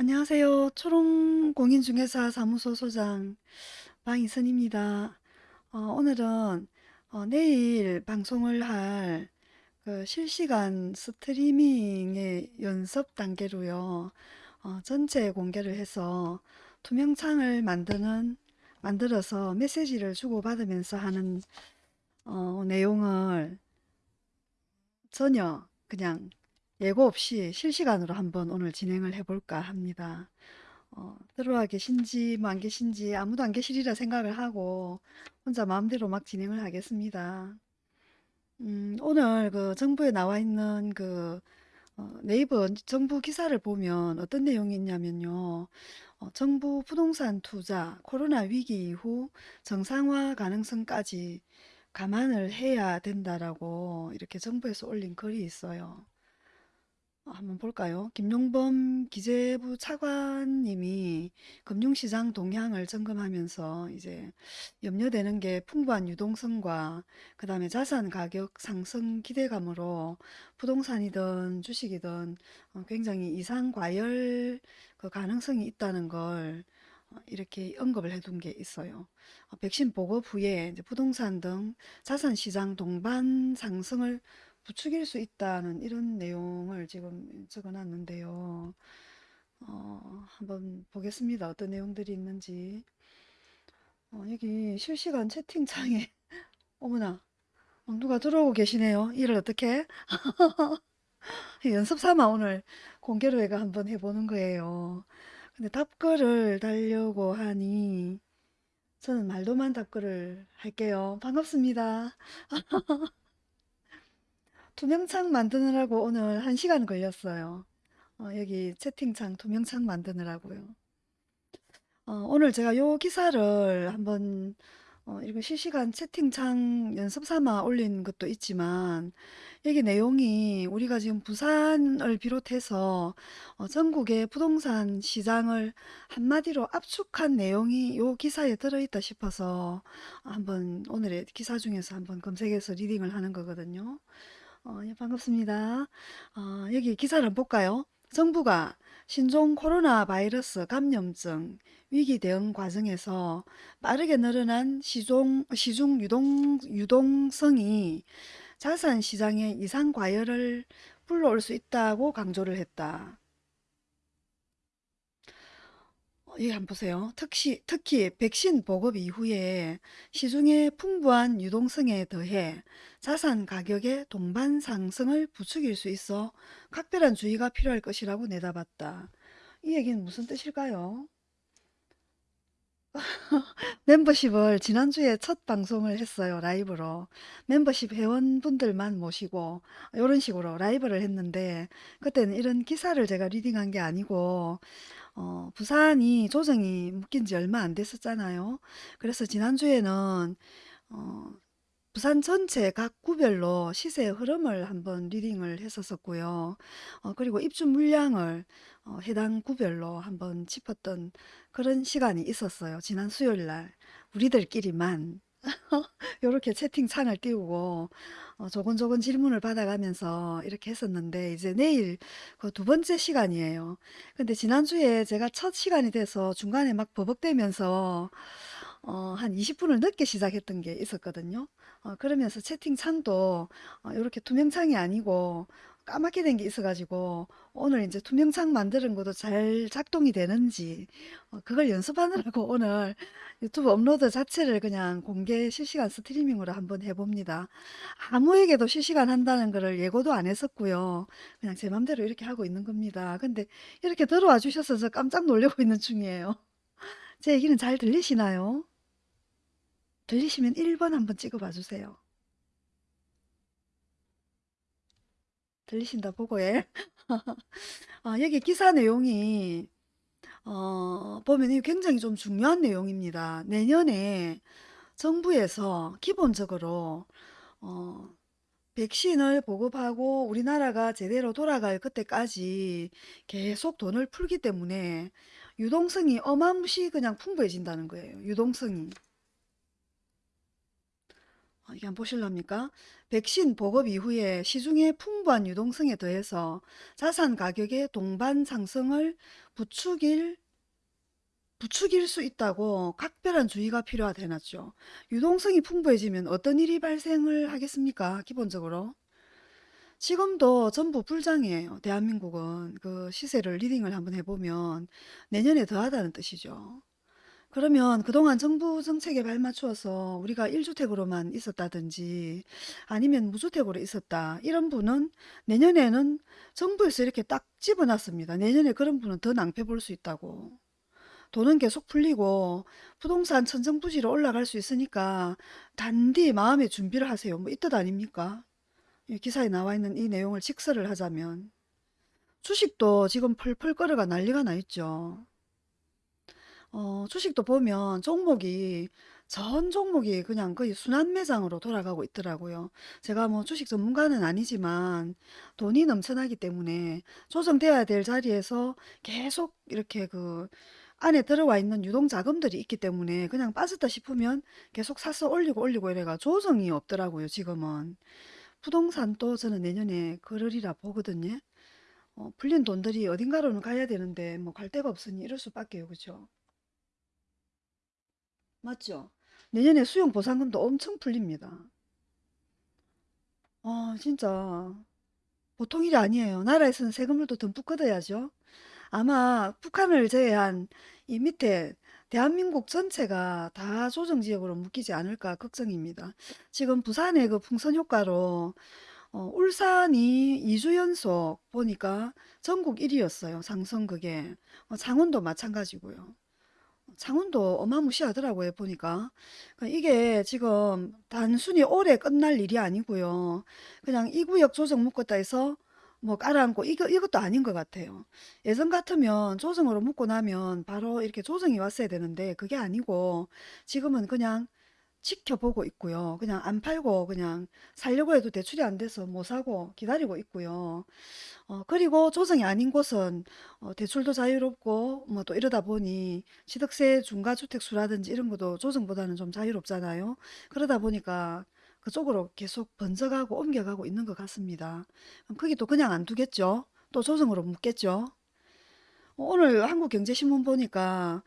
안녕하세요. 초롱공인중개사 사무소 소장 방이선입니다. 어, 오늘은 어, 내일 방송을 할 그 실시간 스트리밍의 연습 단계로요. 어, 전체 공개를 해서 투명창을 만드는 만들어서 메시지를 주고받으면서 하는 어, 내용을 전혀 그냥 예고 없이 실시간으로 한번 오늘 진행을 해볼까 합니다. 어, 들어와 계신지 뭐 안 계신지 아무도 안 계시리라 생각을 하고 혼자 마음대로 막 진행을 하겠습니다. 음, 오늘 그 정부에 나와 있는 그 어, 네이버 정부 기사를 보면 어떤 내용이 있냐면요. 어, 정부 부동산 투자 코로나 위기 이후 정상화 가능성까지 감안을 해야 된다라고 이렇게 정부에서 올린 글이 있어요. 어, 한번 볼까요? 김용범 기재부 차관님이 금융시장 동향을 점검하면서 이제 염려되는 게 풍부한 유동성과 그 다음에 자산 가격 상승 기대감으로 부동산이든 주식이든 어, 굉장히 이상 과열 그 가능성이 있다는 걸 어, 이렇게 언급을 해둔 게 있어요. 어, 백신 보급 후에 부동산 등 자산 시장 동반 상승을 부추길 수 있다는 이런 내용을 지금 적어 놨는데요. 어, 한번 보겠습니다. 어떤 내용들이 있는지. 어, 여기 실시간 채팅창에 어머나 어, 누가 들어오고 계시네요. 이를 어떻게 연습 삼아 오늘 공개로 해가 한번 해보는 거예요. 근데 답글을 달려고 하니 저는 말로만 답글을 할게요. 반갑습니다. 투명창 만드느라고 오늘 한 시간 걸렸어요. 어, 여기 채팅창 투명창 만드느라고요. 어, 오늘 제가 요 기사를 한번 어, 이렇게 실시간 채팅창 연습 삼아 올린 것도 있지만 여기 내용이 우리가 지금 부산을 비롯해서 어, 전국의 부동산 시장을 한마디로 압축한 내용이 요 기사에 들어있다 싶어서 한번 오늘의 기사 중에서 한번 검색해서 리딩을 하는 거거든요. 어, 예, 반갑습니다. 어, 여기 기사를 볼까요? 정부가 신종 코로나 바이러스 감염증 위기 대응 과정에서 빠르게 늘어난 시종, 시중 유동, 유동성이 자산 시장의 이상 과열을 불러올 수 있다고 강조를 했다. 어, 여기 한번 보세요. 특히, 특히 백신 보급 이후에 시중의 풍부한 유동성에 더해 자산 가격의 동반 상승을 부추길 수 있어 각별한 주의가 필요할 것이라고 내다봤다. 이 얘기는 무슨 뜻일까요? 멤버십을 지난주에 첫 방송을 했어요. 라이브로. 멤버십 회원분들만 모시고 이런 식으로 라이브를 했는데 그때는 이런 기사를 제가 리딩한 게 아니고 어, 부산이 조정이 묶인 지 얼마 안 됐었잖아요. 그래서 지난주에는 어, 부산 전체 각 구별로 시세 흐름을 한번 리딩을 했었었고요. 어, 그리고 입주 물량을 어, 해당 구별로 한번 짚었던 그런 시간이 있었어요. 지난 수요일 날 우리들끼리만 이렇게 채팅창을 띄우고 어, 조곤조곤 질문을 받아가면서 이렇게 했었는데 이제 내일 그 두 번째 시간이에요. 근데 지난주에 제가 첫 시간이 돼서 중간에 막 버벅대면서 어, 한 20분을 늦게 시작했던 게 있었거든요. 어, 그러면서 채팅창도 어, 이렇게 투명창이 아니고 까맣게 된 게 있어가지고 오늘 이제 투명창 만드는 것도 잘 작동이 되는지 어, 그걸 연습하느라고 오늘 유튜브 업로드 자체를 그냥 공개 실시간 스트리밍으로 한번 해봅니다. 아무에게도 실시간 한다는 거를 예고도 안 했었고요. 그냥 제 맘대로 이렇게 하고 있는 겁니다. 근데 이렇게 들어와 주셔서 저 깜짝 놀라고 있는 중이에요. 제 얘기는 잘 들리시나요? 들리시면 1번 한번 찍어봐 주세요. 들리신다 보고에 아, 여기 기사 내용이 어, 보면 이 굉장히 좀 중요한 내용입니다. 내년에 정부에서 기본적으로 어, 백신을 보급하고 우리나라가 제대로 돌아갈 그때까지 계속 돈을 풀기 때문에 유동성이 어마무시 그냥 풍부해진다는 거예요. 유동성이. 어, 이게 한번 보실랍니까? 백신 보급 이후에 시중의 풍부한 유동성에 더해서 자산 가격의 동반 상승을 부추길 부추길 수 있다고 각별한 주의가 필요하다 해놨죠. 유동성이 풍부해지면 어떤 일이 발생을 하겠습니까? 기본적으로. 지금도 전부 불장이에요. 대한민국은 그 시세를 리딩을 한번 해보면 내년에 더하다는 뜻이죠. 그러면 그동안 정부 정책에 발맞추어서 우리가 1주택으로만 있었다든지 아니면 무주택으로 있었다. 이런 분은 내년에는 정부에서 이렇게 딱 집어놨습니다. 내년에 그런 분은 더 낭패 볼 수 있다고. 돈은 계속 풀리고 부동산 천정부지로 올라갈 수 있으니까 단디 마음의 준비를 하세요. 뭐 이뜻 아닙니까? 이 기사에 나와 있는 이 내용을 직설을 하자면 주식도 지금 펄펄 끓어가 난리가 나 있죠. 어, 주식도 보면 종목이 전 종목이 그냥 거의 순환 매장으로 돌아가고 있더라고요. 제가 뭐 주식 전문가는 아니지만 돈이 넘쳐나기 때문에 조정돼야 될 자리에서 계속 이렇게 그 안에 들어와 있는 유동 자금들이 있기 때문에 그냥 빠졌다 싶으면 계속 사서 올리고 올리고 이래가 조정이 없더라고요, 지금은. 부동산도 저는 내년에 그러리라 보거든요. 어, 풀린 돈들이 어딘가로는 가야 되는데 뭐 갈 데가 없으니 이럴 수밖에요, 그죠? 맞죠? 내년에 수용 보상금도 엄청 풀립니다. 아, 진짜 보통 일이 아니에요. 나라에서는 세금을 또 듬뿍 걷어야죠. 아마 북한을 제외한 이 밑에 대한민국 전체가 다 조정지역으로 묶이지 않을까 걱정입니다. 지금 부산의 그 풍선 효과로 어, 울산이 2주 연속 보니까 전국 1위였어요. 상승 그게. 어, 창원도 마찬가지고요. 창원도 어마무시하더라고요, 보니까. 그러니까 이게 지금 단순히 올해 끝날 일이 아니고요. 그냥 이 구역 조정 묶었다 해서 뭐 깔아앉고 이거, 이것도 아닌 것 같아요. 예전 같으면 조정으로 묶고 나면 바로 이렇게 조정이 왔어야 되는데 그게 아니고 지금은 그냥 지켜보고 있고요. 그냥 안 팔고 그냥 살려고 해도 대출이 안 돼서 못 사고 기다리고 있고요. 어, 그리고 조정이 아닌 곳은 어, 대출도 자유롭고 뭐 또 이러다 보니 취득세 중과주택수라든지 이런 것도 조정보다는 좀 자유롭잖아요. 그러다 보니까 그쪽으로 계속 번져가고 옮겨가고 있는 것 같습니다. 거기 또 그냥 안 두겠죠? 또 조정으로 묶겠죠? 오늘 한국경제신문 보니까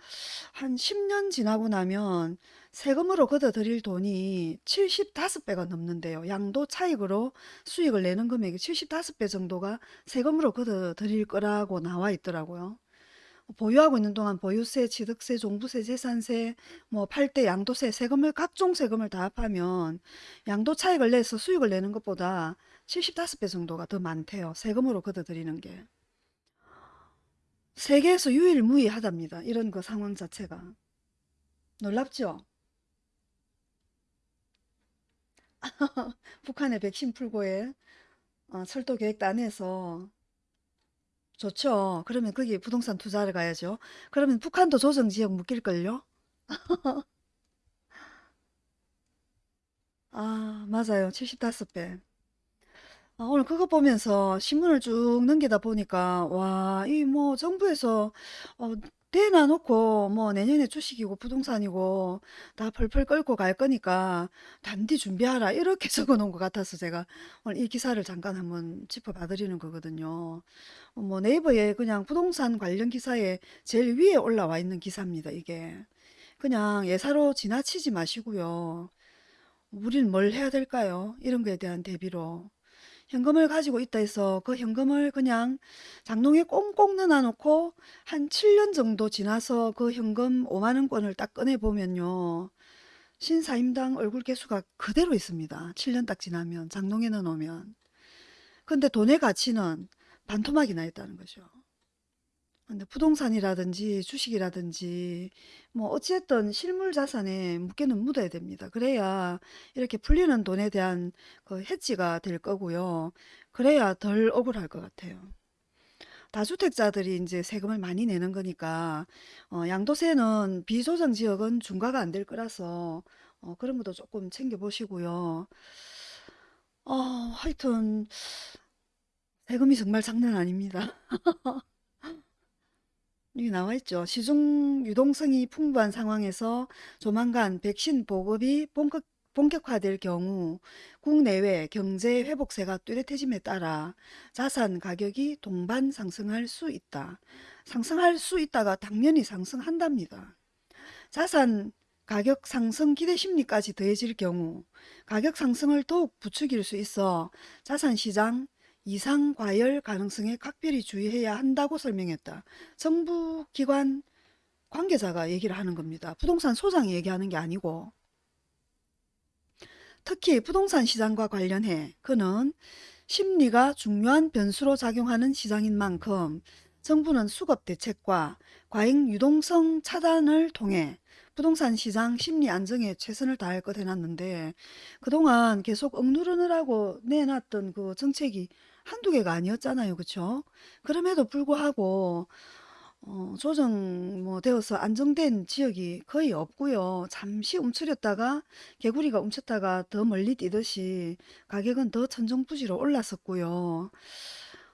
한 10년 지나고 나면 세금으로 걷어들일 돈이 75배가 넘는데요. 양도 차익으로 수익을 내는 금액이 75배 정도가 세금으로 걷어들일 거라고 나와 있더라고요. 보유하고 있는 동안 보유세, 취득세, 종부세, 재산세, 뭐팔때 양도세, 세금을 각종 세금을 다 합하면 양도 차익을 내서 수익을 내는 것보다 75배 정도가 더 많대요. 세금으로 걷어들이는 게. 세계에서 유일무이하답니다. 이런 그 상황 자체가. 놀랍죠? 북한의 백신 풀고에 어, 철도 계획도 안 해서 좋죠. 그러면 거기 부동산 투자를 가야죠. 그러면 북한도 조정지역 묶일걸요? 아, 맞아요. 75배. 아, 오늘 그거 보면서 신문을 쭉 넘기다 보니까 와, 이 뭐 정부에서 어, 대놔 놓고 뭐 내년에 주식이고 부동산이고 다 펄펄 끓고 갈 거니까 단디 준비하라 이렇게 적어 놓은 것 같아서 제가 오늘 이 기사를 잠깐 한번 짚어봐 드리는 거거든요. 어, 뭐 네이버에 그냥 부동산 관련 기사에 제일 위에 올라와 있는 기사입니다, 이게. 그냥 예사로 지나치지 마시고요. 우린 뭘 해야 될까요? 이런 거에 대한 대비로. 현금을 가지고 있다 해서 그 현금을 그냥 장롱에 꽁꽁 넣어놓고 한 7년 정도 지나서 그 현금 5만 원권을 딱 꺼내 보면요. 신사임당 얼굴 개수가 그대로 있습니다. 7년 딱 지나면 장롱에 넣어놓으면. 근데 돈의 가치는 반토막이 나 있다는 거죠. 근데 부동산이라든지 주식이라든지 뭐 어찌됐든 실물 자산에 묻게는 묻어야 됩니다. 그래야 이렇게 풀리는 돈에 대한 그 해지가 될 거고요. 그래야 덜 억울할 것 같아요. 다주택자들이 이제 세금을 많이 내는 거니까 어, 양도세는 비조정 지역은 중과가 안 될 거라서 어, 그런 것도 조금 챙겨 보시고요. 어, 하여튼 세금이 정말 장난 아닙니다. 여기 나와 있죠. 시중 유동성이 풍부한 상황에서 조만간 백신 보급이 본격, 본격화될 경우 국내외 경제 회복세가 뚜렷해짐에 따라 자산 가격이 동반 상승할 수 있다. 상승할 수 있다가 당연히 상승한답니다. 자산 가격 상승 기대 심리까지 더해질 경우 가격 상승을 더욱 부추길 수 있어 자산 시장 이상 과열 가능성에 각별히 주의해야 한다고 설명했다. 정부 기관 관계자가 얘기를 하는 겁니다. 부동산 소장이 얘기하는 게 아니고 특히 부동산 시장과 관련해 그는 심리가 중요한 변수로 작용하는 시장인 만큼 정부는 수급 대책과 과잉 유동성 차단을 통해 부동산 시장 심리 안정에 최선을 다할 것 해놨는데 그동안 계속 억누르느라고 내놨던 그 정책이 한두 개가 아니었잖아요. 그쵸? 그럼에도 불구하고 어, 조정 뭐 되어서 안정된 지역이 거의 없고요. 잠시 움츠렸다가 개구리가 움쳤다가 더 멀리 뛰듯이 가격은 더 천정부지로 올랐었고요.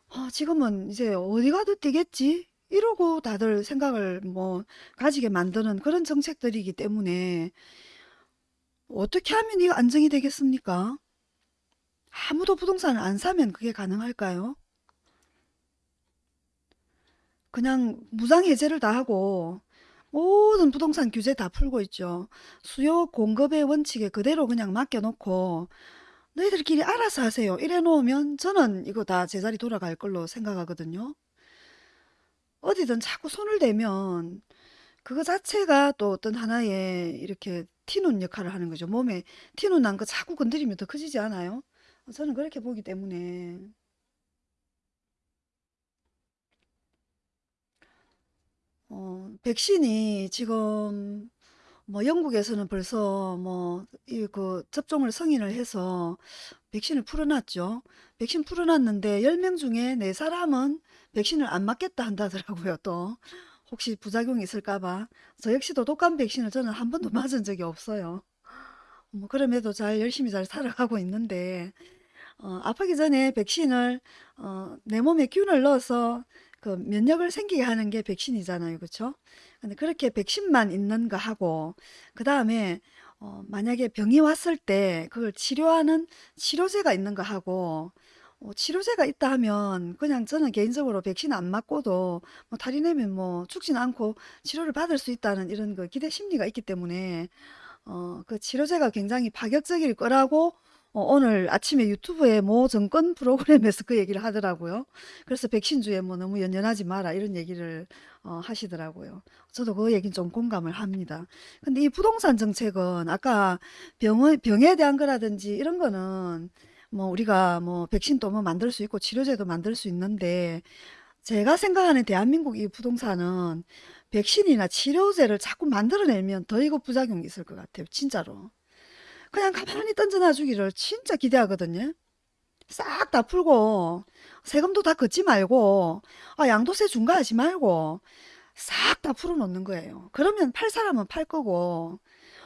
어, 지금은 이제 어디 가도 뛰겠지? 이러고 다들 생각을 뭐 가지게 만드는 그런 정책들이기 때문에 어떻게 하면 이거 안정이 되겠습니까? 아무도 부동산을 안 사면 그게 가능할까요? 그냥 무상해제를 다 하고 모든 부동산 규제 다 풀고 있죠. 수요 공급의 원칙에 그대로 그냥 맡겨놓고 너희들끼리 알아서 하세요. 이래 놓으면 저는 이거 다 제자리 돌아갈 걸로 생각하거든요. 어디든 자꾸 손을 대면 그거 자체가 또 어떤 하나의 이렇게 티눈 역할을 하는 거죠. 몸에 티눈 난 거 자꾸 건드리면 더 커지지 않아요? 저는 그렇게 보기 때문에 어, 백신이 지금 뭐 영국에서는 벌써 뭐 이 그 접종을 승인을 해서 백신을 풀어놨죠. 백신 풀어놨는데 10명 중에 4사람은 백신을 안 맞겠다 한다더라고요. 또 혹시 부작용이 있을까 봐. 저 역시도 독감 백신을 저는 한 번도 맞은 적이 없어요. 뭐 그럼에도 잘 열심히 잘 살아가고 있는데 어, 아프기 전에 백신을 어, 내 몸에 균을 넣어서 그 면역을 생기게 하는 게 백신이잖아요. 그렇죠? 근데 그렇게 백신만 있는 거 하고 그 다음에 어, 만약에 병이 왔을 때 그걸 치료하는 치료제가 있는 거 하고 어, 치료제가 있다 하면 그냥 저는 개인적으로 백신 안 맞고도 뭐 탈이 내면 뭐 죽진 않고 치료를 받을 수 있다는 이런 그 기대 심리가 있기 때문에 어, 그 치료제가 굉장히 파격적일 거라고 어, 오늘 아침에 유튜브에 모 정권 프로그램에서 그 얘기를 하더라고요. 그래서 백신주에 뭐 너무 연연하지 마라 이런 얘기를 어, 하시더라고요. 저도 그 얘기는 좀 공감을 합니다. 근데 이 부동산 정책은 아까 병의, 병에 대한 거라든지 이런 거는 뭐 우리가 뭐 백신도 뭐 만들 수 있고 치료제도 만들 수 있는데 제가 생각하는 대한민국 이 부동산은 백신이나 치료제를 자꾸 만들어내면 더 이거 부작용이 있을 것 같아요. 진짜로. 그냥 가만히 던져놔 주기를 진짜 기대하거든요. 싹 다 풀고 세금도 다 걷지 말고 아, 양도세 중과하지 말고 싹 다 풀어놓는 거예요. 그러면 팔 사람은 팔 거고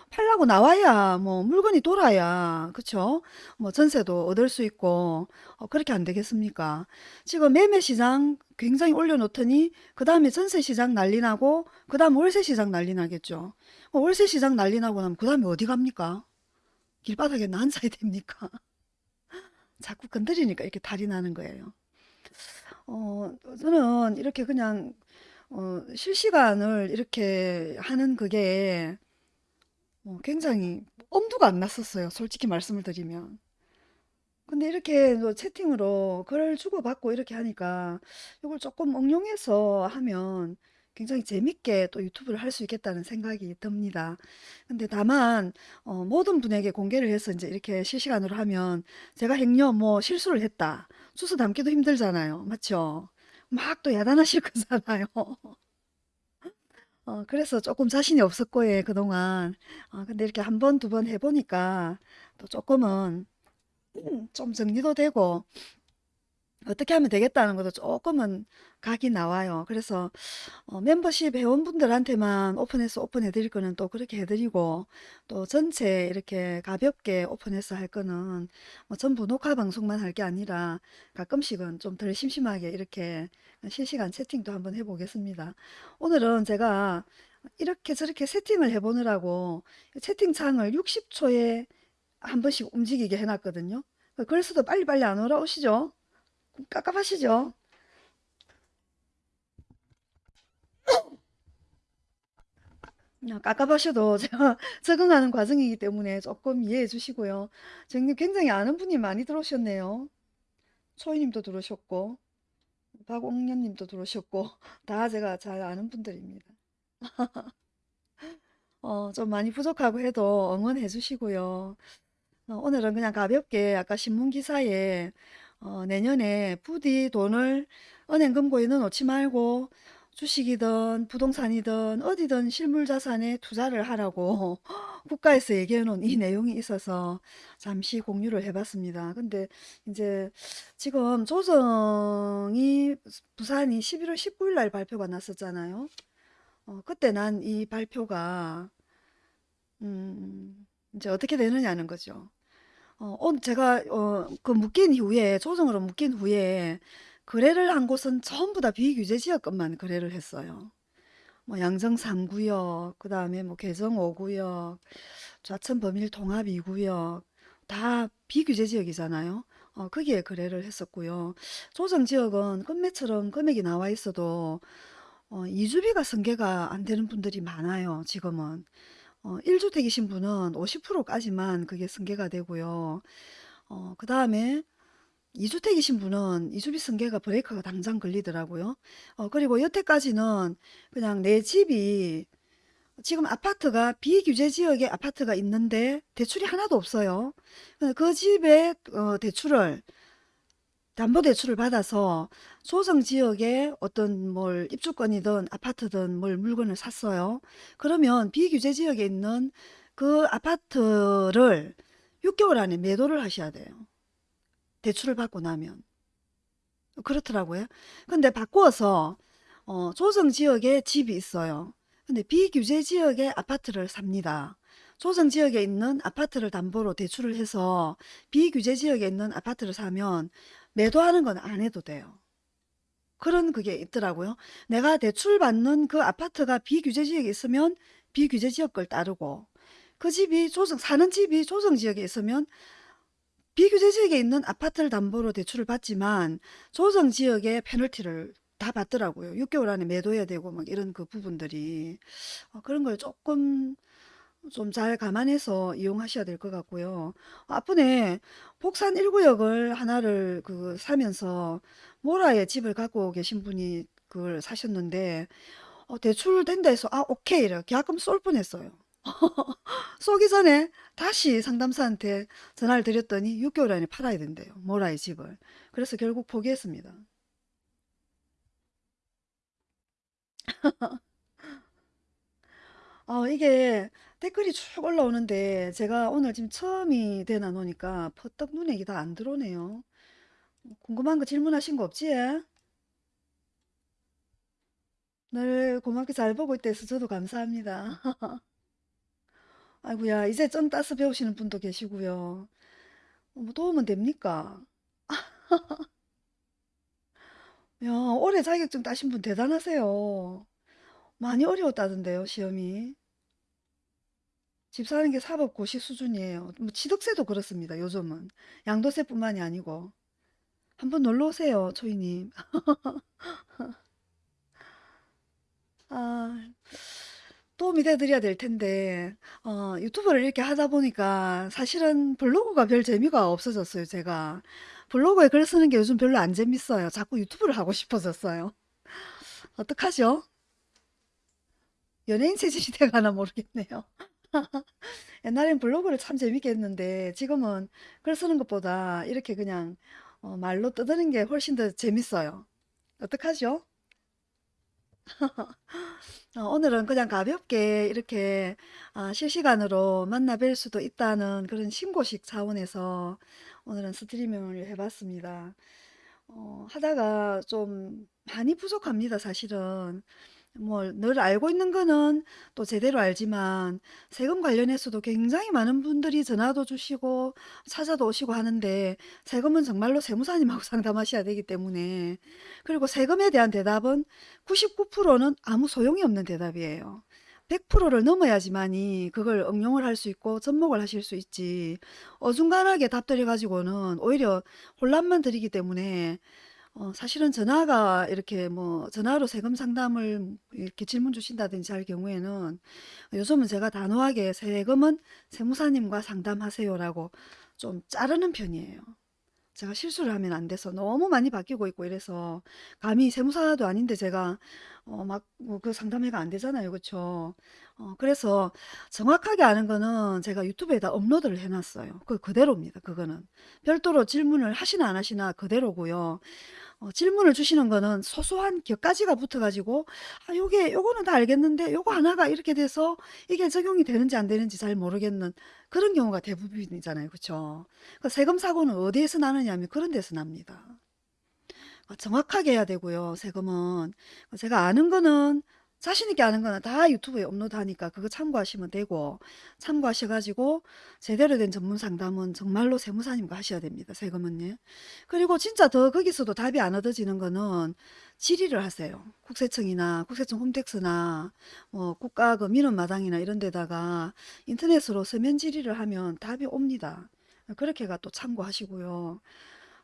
팔라고 나와야 뭐 물건이 돌아야 그쵸? 뭐 전세도 얻을 수 있고 어, 그렇게 안 되겠습니까? 지금 매매 시장 굉장히 올려놓더니 그 다음에 전세 시장 난리 나고 그 다음 월세 시장 난리 나겠죠. 어, 월세 시장 난리 나고 나면 그 다음에 어디 갑니까? 길바닥에 앉아야 됩니까? 자꾸 건드리니까 이렇게 탈이 나는 거예요. 어, 저는 이렇게 그냥 어, 실시간을 이렇게 하는 그게 어, 굉장히 엄두가 안 났었어요. 솔직히 말씀을 드리면. 근데 이렇게 뭐 채팅으로 글을 주고받고 이렇게 하니까 이걸 조금 응용해서 하면 굉장히 재밌게 또 유튜브를 할 수 있겠다는 생각이 듭니다. 근데 다만 어, 모든 분에게 공개를 해서 이제 이렇게 실시간으로 하면 제가 행여 뭐 실수를 했다. 주소 담기도 힘들잖아요. 맞죠? 막 또 야단하실 거잖아요. 어, 그래서 조금 자신이 없었고, 예, 그동안. 어, 근데 이렇게 한 번, 두 번 해보니까 또 조금은 좀 정리도 되고, 어떻게 하면 되겠다는 것도 조금은 각이 나와요. 그래서 어, 멤버십 회원분들한테만 오픈해서 오픈해 드릴 거는 또 그렇게 해드리고 또 전체 이렇게 가볍게 오픈해서 할 거는 뭐 전부 녹화 방송만 할 게 아니라 가끔씩은 좀 덜 심심하게 이렇게 실시간 채팅도 한번 해보겠습니다. 오늘은 제가 이렇게 저렇게 세팅을 해보느라고 채팅창을 60초에 한 번씩 움직이게 해놨거든요. 그래서도 빨리빨리 안 올라오시죠? 깝깝하시죠? 아, 깝깝하셔도 제가 적응하는 과정이기 때문에 조금 이해해 주시고요. 지금 굉장히 아는 분이 많이 들어오셨네요. 초이님도 들어오셨고, 박옥년님도 들어오셨고, 다 제가 잘 아는 분들입니다. 어, 좀 많이 부족하고 해도 응원해 주시고요. 어, 오늘은 그냥 가볍게 아까 신문 기사에 어, 내년에 부디 돈을 은행 금고에 넣어놓지 말고 주식이든 부동산이든 어디든 실물 자산에 투자를 하라고 국가에서 얘기해 놓은 이 내용이 있어서 잠시 공유를 해봤습니다. 근데 이제 지금 조정이 부산이 11월 19일 날 발표가 났었잖아요. 어, 그때 난 이 발표가 음, 이제 어떻게 되느냐는 거죠. 어, 오늘 제가 어, 그 묶인 이후에 조정으로 묶인 후에 거래를 한 곳은 전부 다 비규제 지역권만 거래를 했어요. 뭐 양정 3구역, 그 다음에 뭐 개정 5구역, 좌천 범일 통합 2구역 다 비규제 지역이잖아요. 어, 거기에 거래를 했었고요. 조정 지역은 금매처럼 금액이 나와 있어도 어, 이주비가 승계가 안 되는 분들이 많아요. 지금은. 어, 1주택이신 분은 50%까지만 그게 승계가 되고요. 어, 그 다음에 2주택이신 분은 이주비 승계가 브레이크가 당장 걸리더라고요. 어, 그리고 여태까지는 그냥 내 집이 지금 아파트가 비규제 지역에 아파트가 있는데 대출이 하나도 없어요. 그 집에 어, 대출을 담보대출을 받아서 소정 지역에 어떤 뭘 입주권이든 아파트든 뭘 물건을 샀어요. 그러면 비규제 지역에 있는 그 아파트를 6개월 안에 매도를 하셔야 돼요. 대출을 받고 나면. 그렇더라고요. 근데 바꾸어서 어, 조정 지역에 집이 있어요. 근데 비규제 지역에 아파트를 삽니다. 조정 지역에 있는 아파트를 담보로 대출을 해서 비규제 지역에 있는 아파트를 사면 매도하는 건 안 해도 돼요. 그런 그게 있더라고요. 내가 대출받는 그 아파트가 비규제 지역에 있으면 비규제 지역 걸 따르고 그 집이 조정 사는 집이 조정 지역에 있으면 비규제 지역에 있는 아파트를 담보로 대출을 받지만 조정 지역의 페널티를 다 받더라고요. 6개월 안에 매도해야 되고 막 이런 그 부분들이 어, 그런 걸 조금 좀 잘 감안해서 이용하셔야 될 것 같고요. 앞번에 복산 1구역을 하나를 그 사면서 모라에 집을 갖고 계신 분이 그걸 사셨는데 어, 대출 된다 해서 아 오케이 이래 계약금 쏠 뻔했어요. 쏘기 전에 다시 상담사한테 전화를 드렸더니 6개월 안에 팔아야 된대요. 모라의 집을. 그래서 결국 포기했습니다. 어, 이게 댓글이 쭉 올라오는데 제가 오늘 지금 처음이 되나 노니까 퍼뜩 눈에 이게 다 안 들어오네요. 궁금한 거 질문하신 거 없지? 늘 고맙게 잘 보고 있대서 저도 감사합니다. 아이고야 이제 좀 따서 배우시는 분도 계시고요. 어, 뭐 도움은 됩니까? 야, 올해 자격증 따신 분 대단하세요. 많이 어려웠다던데요, 시험이. 집 사는 게 사법 고시 수준이에요. 뭐 취득세도 그렇습니다, 요즘은. 양도세뿐만이 아니고. 한번 놀러 오세요, 초이님. 아, 도움이 돼드려야 될 텐데, 어, 유튜브를 이렇게 하다 보니까 사실은 블로그가 별 재미가 없어졌어요, 제가. 블로그에 글 쓰는 게 요즘 별로 안 재밌어요. 자꾸 유튜브를 하고 싶어졌어요. 어떡하죠? 연예인 체질이 돼가나 모르겠네요. 옛날엔 블로그를 참 재밌게 했는데 지금은 글 쓰는 것보다 이렇게 그냥 어, 말로 떠드는 게 훨씬 더 재밌어요. 어떡하죠? 어, 오늘은 그냥 가볍게 이렇게 아, 실시간으로 만나 뵐 수도 있다는 그런 신고식 차원에서 오늘은 스트리밍을 해봤습니다. 어, 하다가 좀 많이 부족합니다, 사실은. 뭐 늘 알고 있는 거는 또 제대로 알지만 세금 관련해서도 굉장히 많은 분들이 전화도 주시고 찾아도 오시고 하는데 세금은 정말로 세무사님하고 상담하셔야 되기 때문에 그리고 세금에 대한 대답은 99%는 아무 소용이 없는 대답이에요. 100%를 넘어야지만이 그걸 응용을 할 수 있고 접목을 하실 수 있지. 어중간하게 답들여 가지고는 오히려 혼란만 드리기 때문에 어, 사실은 전화가 이렇게 뭐 전화로 세금 상담을 이렇게 질문 주신다든지 할 경우에는 요즘은 제가 단호하게 세금은 세무사님과 상담하세요라고 좀 자르는 편이에요. 제가 실수를 하면 안 돼서 너무 많이 바뀌고 있고 이래서 감히 세무사도 아닌데 제가 어, 막 뭐 그 상담회가 안 되잖아요. 그쵸? 어, 그래서 정확하게 아는 거는 제가 유튜브에다 업로드를 해놨어요. 그 그대로입니다. 그거는. 별도로 질문을 하시나 안 하시나 그대로고요. 어, 질문을 주시는 거는 소소한 격가지가 붙어가지고 아 요게 요거는 다 알겠는데 요거 하나가 이렇게 돼서 이게 적용이 되는지 안 되는지 잘 모르겠는 그런 경우가 대부분이잖아요. 그쵸? 그 세금 사고는 어디에서 나느냐 하면 그런 데서 납니다. 어, 정확하게 해야 되고요. 세금은 제가 아는 거는 자신 있게 아는 거는 다 유튜브에 업로드하니까 그거 참고하시면 되고 참고하셔가지고 제대로 된 전문 상담은 정말로 세무사님과 하셔야 됩니다. 세금은요. 그리고 진짜 더 거기서도 답이 안 얻어지는 거는 질의를 하세요. 국세청이나 국세청 홈택스나 뭐 국가 그 민원마당이나 이런 데다가 인터넷으로 서면 질의를 하면 답이 옵니다. 그렇게가 또 참고하시고요.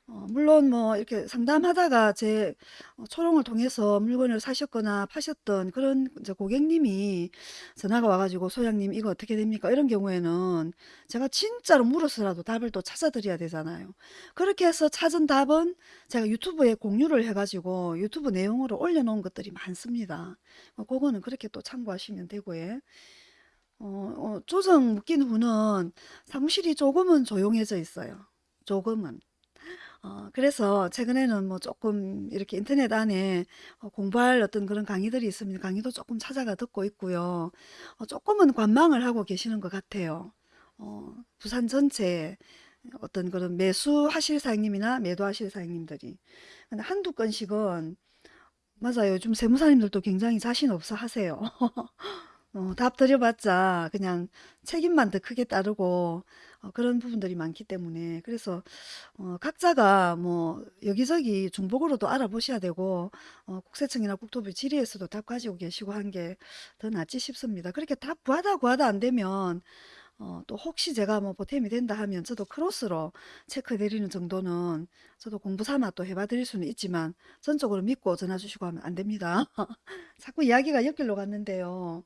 어, 물론 뭐 이렇게 상담하다가 제 어, 초롱을 통해서 물건을 사셨거나 파셨던 그런 고객님이 전화가 와가지고 소장님 이거 어떻게 됩니까? 이런 경우에는 제가 진짜로 물어서라도 답을 또 찾아드려야 되잖아요. 그렇게 해서 찾은 답은 제가 유튜브에 공유를 해가지고 유튜브 내용으로 올려놓은 것들이 많습니다. 어, 그거는 그렇게 또 참고하시면 되고요. 어, 어, 조정 묶인 후는 사무실이 조금은 조용해져 있어요. 조금은. 어, 그래서 최근에는 뭐 조금 이렇게 인터넷 안에 어, 공부할 어떤 그런 강의들이 있으면 강의도 조금 찾아가 듣고 있고요. 어, 조금은 관망을 하고 계시는 것 같아요. 어, 부산 전체 어떤 그런 매수하실 사장님이나 매도하실 사장님들이. 근데 한두 건씩은 맞아요. 요즘 세무사님들도 굉장히 자신 없어 하세요. 어, 답 드려봤자 그냥 책임만 더 크게 따르고 어, 그런 부분들이 많기 때문에 그래서 어, 각자가 뭐 여기저기 중복으로도 알아보셔야 되고 어, 국세청이나 국토부 질의에서도 답 가지고 계시고 한 게 더 낫지 싶습니다. 그렇게 답 구하다 구하다 안 되면 어, 또 혹시 제가 뭐 보탬이 된다 하면 저도 크로스로 체크 드리는 정도는 저도 공부 삼아 또 해봐 드릴 수는 있지만 전적으로 믿고 전화 주시고 하면 안 됩니다. 자꾸 이야기가 옆길로 갔는데요.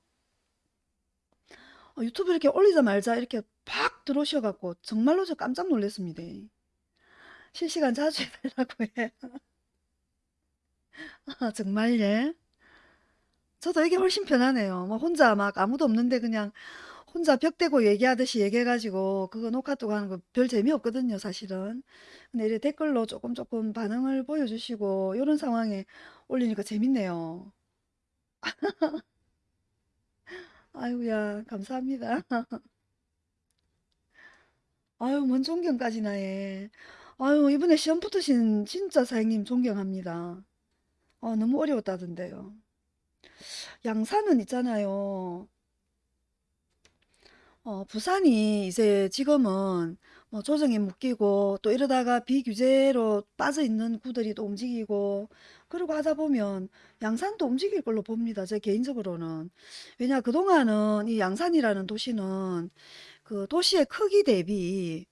어, 유튜브 이렇게 올리자마자 이렇게 팍 들어오셔갖고 정말로 저 깜짝 놀랐습니다. 실시간 자주 해달라고 해. 아, 정말 예. 저도 이게 훨씬 편하네요. 뭐 혼자 막 아무도 없는데 그냥 혼자 벽 대고 얘기하듯이 얘기해가지고 그거 녹화톡 하는 거 별 재미없거든요, 사실은. 근데 이렇게 댓글로 조금 조금 반응을 보여주시고 이런 상황에 올리니까 재밌네요. 아유야, 감사합니다. 아유, 뭔 존경까지 나 해. 아유, 이번에 시험 붙으신 진짜 사장님 존경합니다. 어, 너무 어려웠다던데요. 양산은 있잖아요. 어, 부산이 이제 지금은 뭐 조정에 묶이고 또 이러다가 비규제로 빠져 있는 구들이 또 움직이고 그러고 하다 보면 양산도 움직일 걸로 봅니다. 제 개인적으로는. 왜냐, 그동안은 이 양산이라는 도시는 그 도시의 크기 대비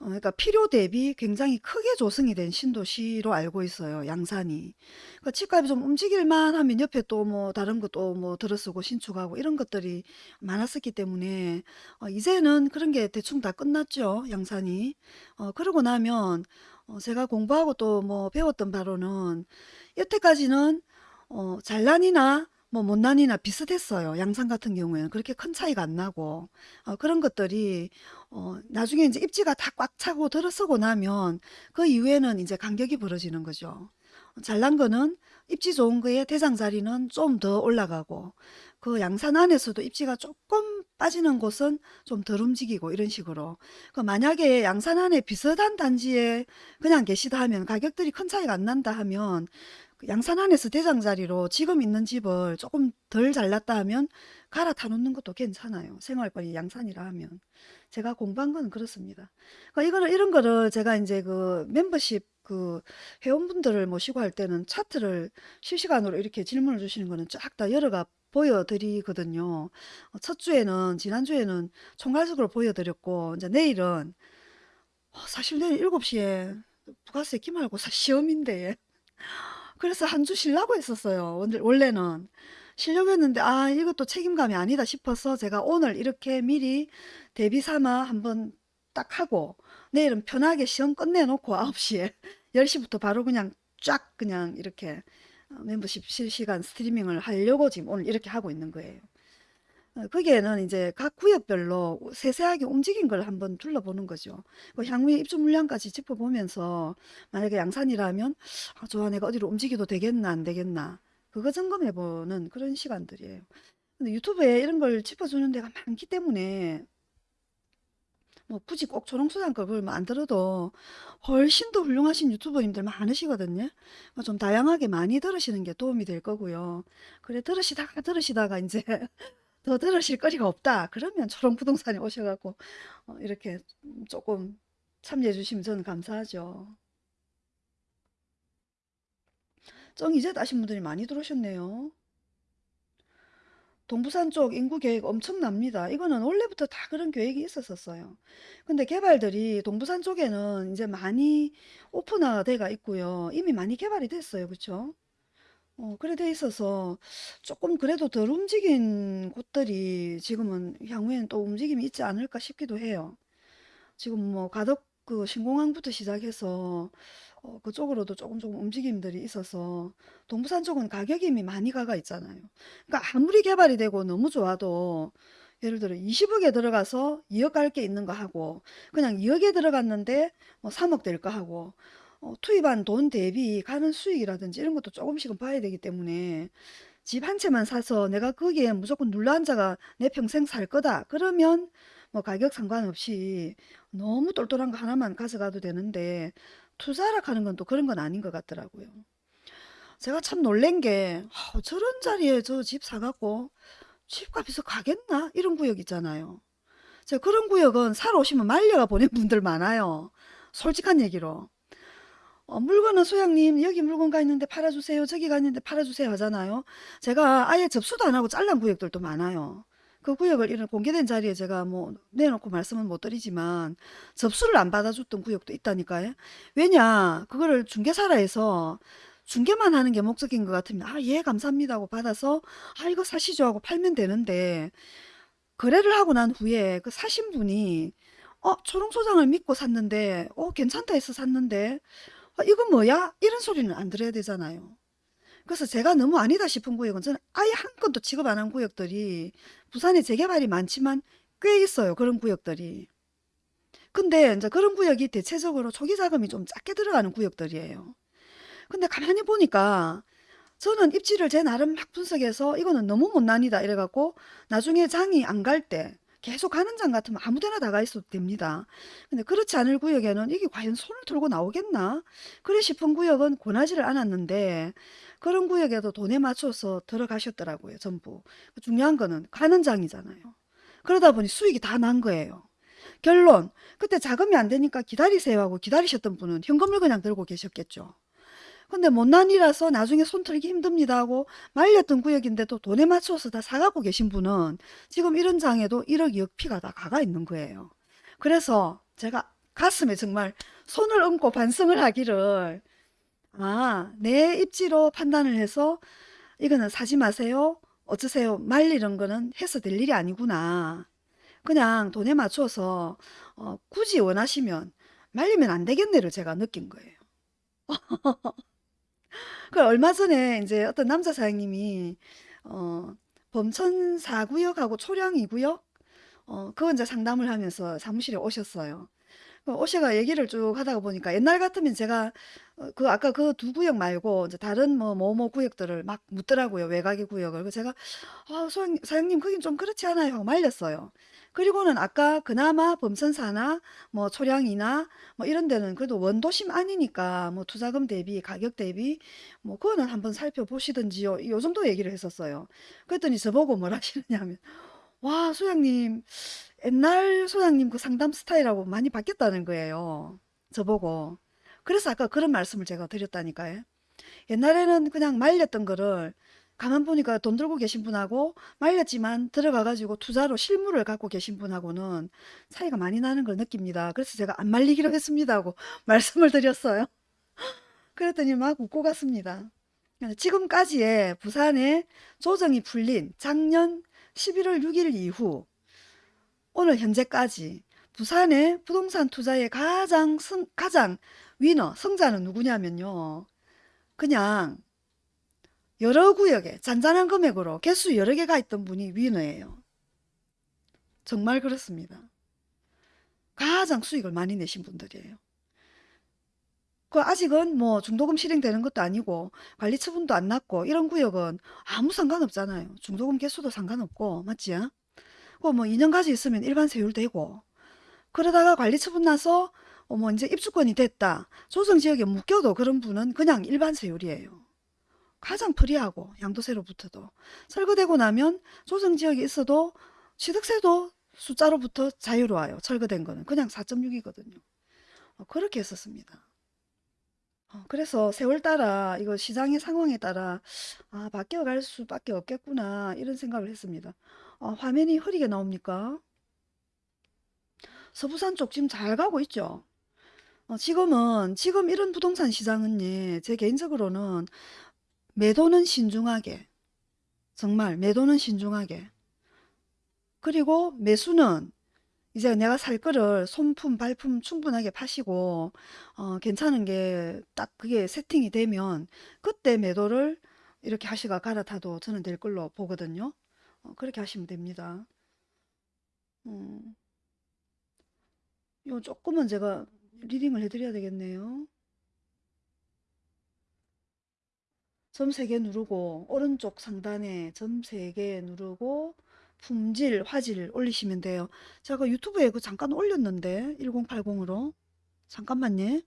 어, 그러니까 필요 대비 굉장히 크게 조성이 된 신도시로 알고 있어요. 양산이. 그러니까 집값이 좀 움직일만 하면 옆에 또 뭐 다른 것도 뭐 들어서고 신축하고 이런 것들이 많았었기 때문에 어, 이제는 그런 게 대충 다 끝났죠. 양산이. 어, 그러고 나면 어, 제가 공부하고 또 뭐 배웠던 바로는 여태까지는 어, 잘난이나 뭐 못난이나 비슷했어요. 양산 같은 경우에는 그렇게 큰 차이가 안 나고 어, 그런 것들이 어, 나중에 이제 입지가 다 꽉 차고 들어서고 나면 그 이후에는 이제 간격이 벌어지는 거죠. 잘난 거는 입지 좋은 거에 대장 자리는 좀 더 올라가고 그 양산 안에서도 입지가 조금 빠지는 곳은 좀 덜 움직이고 이런 식으로 그 만약에 양산 안에 비슷한 단지에 그냥 계시다 하면 가격들이 큰 차이가 안 난다 하면 그 양산 안에서 대장 자리로 지금 있는 집을 조금 덜 잘났다 하면 갈아타 놓는 것도 괜찮아요. 생활권이 양산이라 하면. 제가 공부한 건 그렇습니다. 그러니까 이거를, 이런 거를 제가 이제 그 멤버십 그 회원분들을 모시고 할 때는 차트를 실시간으로 이렇게 질문을 주시는 거는 쫙 다 열어가 보여드리거든요. 어, 첫 주에는 지난주에는 총괄석으로 보여드렸고 이제 내일은 어, 사실 내일 7시에 부가세 기말고사 시험인데 그래서 한 주 쉬려고 했었어요. 원래- 원래는 쉬려고 했는데 아 이것도 책임감이 아니다 싶어서 제가 오늘 이렇게 미리 대비 삼아 한번 딱 하고 내일은 편하게 시험 끝내놓고 9시에 10시부터 바로 그냥 쫙 그냥 이렇게 어, 멤버십 실시간 스트리밍을 하려고 지금 오늘 이렇게 하고 있는 거예요. 어, 거기에는 이제 각 구역별로 세세하게 움직인 걸 한번 둘러보는 거죠. 그 향후에 입주 물량까지 짚어보면서 만약에 양산이라면 아, 좋아 내가 어디로 움직여도 되겠나 안 되겠나 그거 점검해보는 그런 시간들이에요. 근데 유튜브에 이런 걸 짚어주는 데가 많기 때문에 뭐 굳이 꼭 초롱수산 걸 만들어도 훨씬 더 훌륭하신 유튜버님들 많으시거든요. 어, 좀 다양하게 많이 들으시는 게 도움이 될 거고요. 그래 들으시다가 들으시다가 이제 더 들으실 거리가 없다. 그러면 초롱부동산에 오셔갖고 어, 이렇게 조금 참여해 주시면 저는 감사하죠. 정 이제 따신 분들이 많이 들어오셨네요. 동부산 쪽 인구 계획 엄청납니다. 이거는 원래부터 다 그런 계획이 있었었어요. 근데 개발들이 동부산 쪽에는 이제 많이 오픈화가 있고요. 이미 많이 개발이 됐어요. 그쵸? 어, 그래 돼 있어서 조금 그래도 덜 움직인 곳들이 지금은 향후에는 또 움직임이 있지 않을까 싶기도 해요. 지금 뭐 가덕 그 신공항부터 시작해서 어, 그쪽으로도 조금 조금 움직임들이 있어서 동부산 쪽은 가격이 이미 많이 가가 있잖아요. 그러니까 아무리 개발이 되고 너무 좋아도 예를 들어 20억에 들어가서 2억 갈 게 있는 거 하고 그냥 2억에 들어갔는데 뭐 3억 될 거 하고 어, 투입한 돈 대비 가는 수익이라든지 이런 것도 조금씩은 봐야 되기 때문에 집 한 채만 사서 내가 거기에 무조건 눌러앉아가 내 평생 살 거다. 그러면 뭐 가격 상관없이 너무 똘똘한 거 하나만 가져가도 되는데 투자라 하는 건 또 그런 건 아닌 것 같더라고요. 제가 참 놀란 게 아, 저런 자리에 저 집 사갖고 집값에서 가겠나? 이런 구역 있잖아요. 제가 그런 구역은 사러 오시면 말려가 보낸 분들 많아요. 솔직한 얘기로. 어, 물건은 소장님 여기 물건 가 있는데 팔아주세요. 저기 가 있는데 팔아주세요 하잖아요. 제가 아예 접수도 안 하고 잘란 구역들도 많아요. 그 구역을 이런 공개된 자리에 제가 뭐 내놓고 말씀은 못 드리지만 접수를 안 받아줬던 구역도 있다니까요. 왜냐 그거를 중개사라 해서 중개만 하는 게 목적인 것 같으면 아 예 감사합니다 하고 받아서 아 이거 사시죠 하고 팔면 되는데 거래를 하고 난 후에 그 사신 분이 어 초롱소장을 믿고 샀는데 어 괜찮다 해서 샀는데 어, 이건 뭐야? 이런 소리는 안 들어야 되잖아요. 그래서 제가 너무 아니다 싶은 구역은 저는 아예 한 건도 취급 안 한 구역들이 부산에 재개발이 많지만 꽤 있어요. 그런 구역들이. 근데 이제 그런 구역이 대체적으로 초기 자금이 좀 작게 들어가는 구역들이에요. 근데 가만히 보니까 저는 입지를 제 나름 막 분석해서 이거는 너무 못난이다 이래갖고 나중에 장이 안 갈 때 계속 가는 장 같으면 아무 데나 다가 있어도 됩니다. 근데 그렇지 않을 구역에는 이게 과연 손을 들고 나오겠나? 그래 싶은 구역은 권하지를 않았는데 그런 구역에도 돈에 맞춰서 들어가셨더라고요. 전부. 중요한 거는 가는 장이잖아요. 그러다 보니 수익이 다 난 거예요. 결론 그때 자금이 안 되니까 기다리세요 하고 기다리셨던 분은 현금을 그냥 들고 계셨겠죠. 근데 못난이라서 나중에 손 털기 힘듭니다 하고 말렸던 구역인데도 돈에 맞춰서 다 사갖고 계신 분은 지금 이런 장에도 1억 2억 피가 다 가가 있는 거예요. 그래서 제가 가슴에 정말 손을 얹고 반성을 하기를 아, 내 입지로 판단을 해서 이거는 사지 마세요. 어쩌세요. 말리는 거는 해서 될 일이 아니구나. 그냥 돈에 맞춰서 어, 굳이 원하시면 말리면 안 되겠네를 제가 느낀 거예요. 그 얼마 전에 이제 어떤 남자 사장님이 어, 범천 4 구역하고 초량 2 구역 어, 그거 이제 상담을 하면서 사무실에 오셨어요. 그 오셔가 얘기를 쭉 하다가 보니까 옛날 같으면 제가 어, 그 아까 그두 구역 말고 이제 다른 뭐 뭐뭐 구역들을 막 묻더라고요. 외곽의 구역을. 그 제가 아, 소장, 사장님 거긴 좀 그렇지 않아요? 하고 말렸어요. 그리고는 아까 그나마 범선사나 뭐 초량이나 뭐 이런 데는 그래도 원도심 아니니까 뭐 투자금 대비 가격 대비 뭐 그거는 한번 살펴보시든지요. 요 정도 얘기를 했었어요. 그랬더니 저보고 뭐라 하시느냐면 와 소장님 옛날 소장님 그 상담 스타일하고 많이 바뀌었다는 거예요. 저보고. 그래서 아까 그런 말씀을 제가 드렸다니까요. 옛날에는 그냥 말렸던 거를 가만 보니까 돈 들고 계신 분하고 말렸지만 들어가가지고 투자로 실물을 갖고 계신 분하고는 차이가 많이 나는 걸 느낍니다. 그래서 제가 안 말리기로 했습니다 하고 말씀을 드렸어요. 그랬더니 막 웃고 갔습니다. 지금까지의 부산의 조정이 풀린 작년 11월 6일 이후 오늘 현재까지 부산의 부동산 투자의 가장 승, 가장 위너 승자는 누구냐면요. 그냥 여러 구역에 잔잔한 금액으로 개수 여러 개가 있던 분이 위너예요. 정말 그렇습니다. 가장 수익을 많이 내신 분들이에요. 그 아직은 뭐 중도금 실행되는 것도 아니고 관리 처분도 안 났고 이런 구역은 아무 상관없잖아요. 중도금 개수도 상관없고 맞지? 그뭐 2년까지 있으면 일반 세율 되고 그러다가 관리 처분 나서 어머 이제 입주권이 됐다. 조정지역에 묶여도 그런 분은 그냥 일반 세율이에요. 가장 프리하고 양도세로부터도 철거되고 나면 조정지역에 있어도 취득세도 숫자로부터 자유로워요. 철거된 거는 그냥 4.6이거든요. 어, 그렇게 했었습니다. 어, 그래서 세월 따라 이거 시장의 상황에 따라 아 바뀌어갈 수밖에 없겠구나 이런 생각을 했습니다. 어, 화면이 흐리게 나옵니까? 서부산 쪽 지금 잘 가고 있죠. 어, 지금은 지금 이런 부동산 시장은 예, 제 개인적으로는 매도는 신중하게 정말 매도는 신중하게 그리고 매수는 이제 내가 살 거를 손품 발품 충분하게 파시고 어, 괜찮은 게 딱 그게 세팅이 되면 그때 매도를 이렇게 하시가 갈아타도 저는 될 걸로 보거든요. 어, 그렇게 하시면 됩니다. 음, 요 조금은 제가 리딩을 해드려야 되겠네요. 점 3개 누르고 오른쪽 상단에 점 3개 누르고 품질, 화질 올리시면 돼요. 제가 유튜브에 그 잠깐 올렸는데 1080으로 잠깐만요.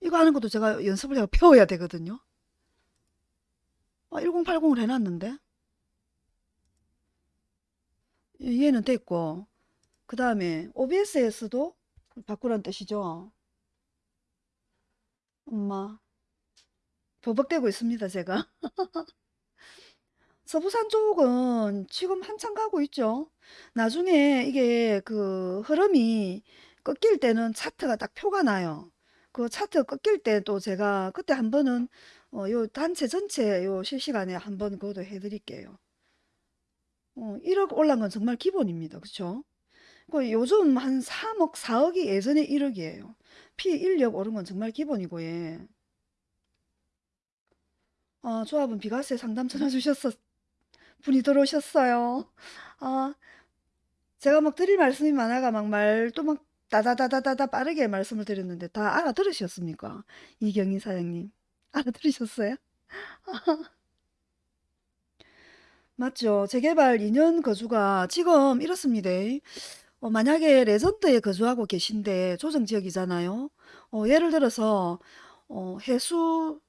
이거 하는 것도 제가 연습을 해서 배워야 되거든요. 아, 1080으로 해놨는데 얘는 됐고 그 다음에 OBS에서도 바꾸란 뜻이죠. 엄마 버벅대고 있습니다 제가. 서부산 쪽은 지금 한참 가고 있죠. 나중에 이게 그 흐름이 꺾일 때는 차트가 딱 표가 나요. 그 차트 꺾일 때도 제가 그때 한 번은 어, 요 단체 전체 요 실시간에 한 번 그것도 해드릴게요. 어, 1억 올란 건 정말 기본입니다. 그쵸? 그 요즘 한 3억, 4억이 예전에 1억이에요. 피 1력 오른 건 정말 기본이고, 예. 어, 조합은 비과세 상담 전화 주셨었, 분이 들어오셨어요. 아, 제가 막 드릴 말씀이 많아가 막 말도 막 다다다다다다 빠르게 말씀을 드렸는데 다 알아들으셨습니까? 이경희 사장님. 알아들으셨어요? 맞죠. 재개발 2년 거주가 지금 이렇습니다. 어, 만약에 레전드에 거주하고 계신데 조정지역이잖아요. 어, 예를 들어서 어, 해수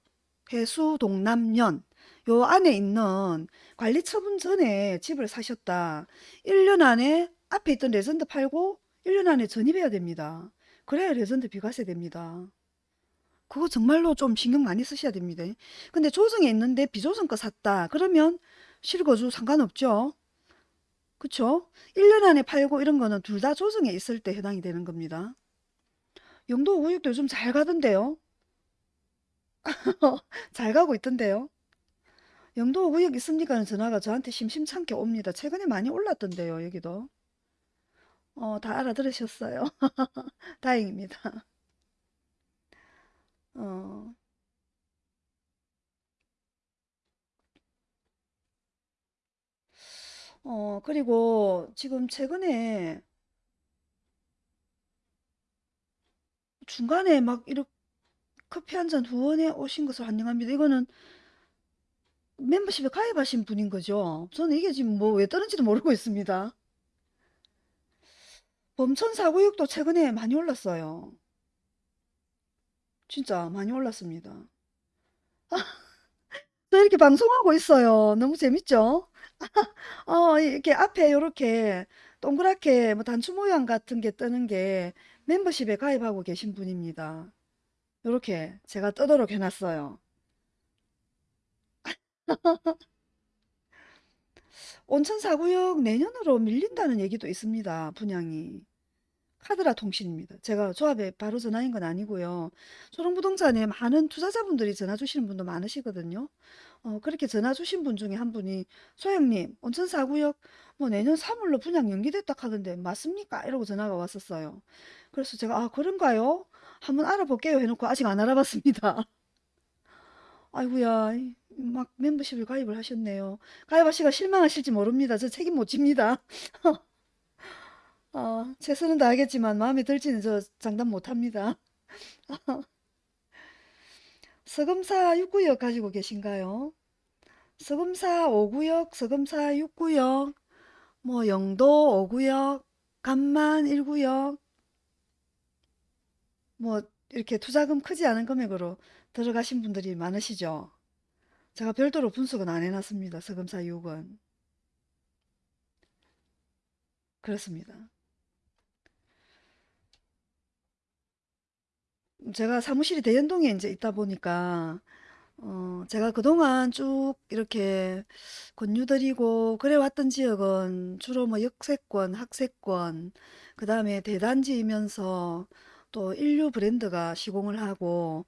해수 동남면 요 안에 있는 관리 처분 전에 집을 사셨다. 1년 안에 앞에 있던 레전드 팔고 1년 안에 전입해야 됩니다. 그래야 레전드 비과세 됩니다. 그거 정말로 좀 신경 많이 쓰셔야 됩니다. 근데 조정에 있는데 비조정 거 샀다. 그러면 실거주 상관없죠. 그쵸? 1년 안에 팔고 이런 거는 둘 다 조정에 있을 때 해당이 되는 겁니다. 영도 우육도 요즘 잘 가던데요. 잘 가고 있던데요. 영도 우육 있습니까? 전화가 저한테 심심찮게 옵니다. 최근에 많이 올랐던데요. 여기도. 어, 다 알아들으셨어요. 다행입니다. 어, 어, 그리고 지금 최근에 중간에 막 이렇게 커피 한 잔 후원해 오신 것을 환영합니다. 이거는 멤버십에 가입하신 분인 거죠. 저는 이게 지금 뭐 왜 떠는지도 모르고 있습니다. 범천 사구육도 최근에 많이 올랐어요. 진짜 많이 올랐습니다. 저 이렇게 방송하고 있어요. 너무 재밌죠? 어, 이렇게 앞에 이렇게 동그랗게 뭐 단추 모양 같은 게 뜨는 게 멤버십에 가입하고 계신 분입니다. 이렇게 제가 뜨도록 해놨어요. 온천 4구역 내년으로 밀린다는 얘기도 있습니다. 분양이. 카드라 통신입니다. 제가 조합에 바로 전화인 건 아니고요. 초롱부동산에 많은 투자자분들이 전화 주시는 분도 많으시거든요. 어, 그렇게 전화 주신 분 중에 한 분이 소영님 온천 4구역 뭐 내년 3월로 분양 연기됐다 하던데 맞습니까? 이러고 전화가 왔었어요. 그래서 제가 아 그런가요? 한번 알아볼게요 해놓고 아직 안 알아봤습니다. 아이고야 막 멤버십을 가입을 하셨네요. 가입하시가 실망하실지 모릅니다. 저 책임 못 집니다. 어, 최선은 다하겠지만 마음에 들지는 저 장담 못합니다. 서금사 6구역 가지고 계신가요? 서금사 5구역, 서금사 6구역, 뭐 영도 5구역, 감만 1구역, 뭐 이렇게 투자금 크지 않은 금액으로 들어가신 분들이 많으시죠? 제가 별도로 분석은 안 해놨습니다. 서금사 6은. 그렇습니다. 제가 사무실이 대연동에 이제 있다 보니까 어, 제가 그동안 쭉 이렇게 권유드리고 그래 왔던 지역은 주로 뭐 역세권, 학세권, 그 다음에 대단지이면서 또 인류 브랜드가 시공을 하고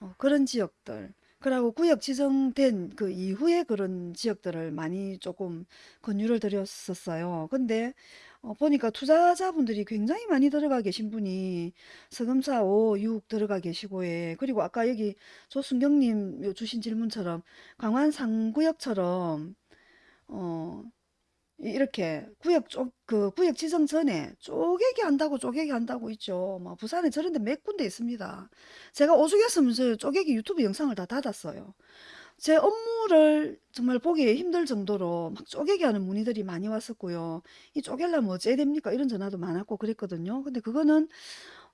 어, 그런 지역들. 그리고 구역 지정된 그 이후에 그런 지역들을 많이 조금 권유를 드렸었어요. 근데 어, 보니까 투자자분들이 굉장히 많이 들어가 계신 분이 서금사 5, 6 들어가 계시고, 예. 그리고 아까 여기 조순경님 요 주신 질문처럼 강원 상구역처럼, 어, 이- 이렇게 구역 쪽, 그 구역 지정 전에 쪼개기 한다고 쪼개기 한다고 있죠. 뭐 부산에 저런 데 몇 군데 있습니다. 제가 오죽했으면 저 쪼개기 유튜브 영상을 다 닫았어요. 제 업무를 정말 보기 힘들 정도로 막 쪼개기 하는 문의들이 많이 왔었고요. 이 쪼개려면 어째야 됩니까? 이런 전화도 많았고 그랬거든요. 근데 그거는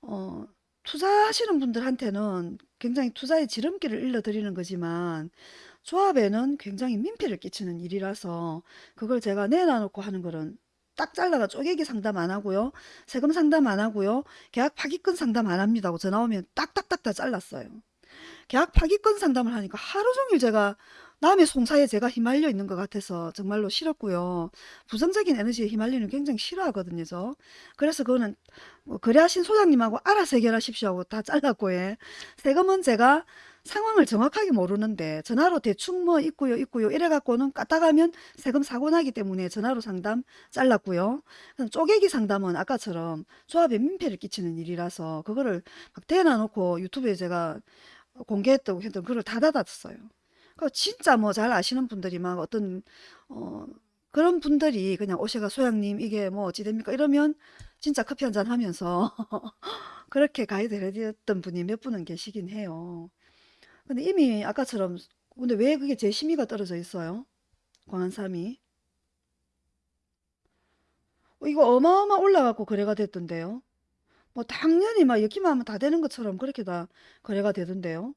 어, 투자하시는 분들한테는 굉장히 투자의 지름길을 일러드리는 거지만 조합에는 굉장히 민폐를 끼치는 일이라서 그걸 제가 내놔놓고 하는 거는 딱 잘라가 쪼개기 상담 안 하고요. 세금 상담 안 하고요. 계약 파기권 상담 안 합니다 고 전화 오면 딱딱딱 다 잘랐어요. 계약 파기권 상담을 하니까 하루 종일 제가 남의 송사에 제가 휘말려 있는 것 같아서 정말로 싫었고요. 부정적인 에너지에 휘말리는 굉장히 싫어하거든요, 저. 그래서 그거는 뭐 거래하신 소장님하고 알아서 해결하십시오 하고 다 잘랐고, 예. 세금은 제가 상황을 정확하게 모르는데 전화로 대충 뭐 있고요, 있고요 이래갖고는 까딱하면 세금 사고 나기 때문에 전화로 상담 잘랐고요. 쪼개기 상담은 아까처럼 조합에 민폐를 끼치는 일이라서 그거를 막 대놔놓고 유튜브에 제가 공개했다고 했던 그걸 다 닫았어요. 그 진짜 뭐 잘 아시는 분들이 막 어떤 어 그런 분들이 그냥 오셔가 소장님 이게 뭐 어찌 됩니까 이러면 진짜 커피 한 잔 하면서 그렇게 가이드 해드렸던 분이 몇 분은 계시긴 해요. 근데 이미 아까처럼 근데 왜 그게 제 심의가 떨어져 있어요? 광안삼이 어, 이거 어마어마 올라가고 거래가 됐던데요. 뭐 당연히 막 여기만 하면 다 되는 것처럼 그렇게 다 거래가 되던데요.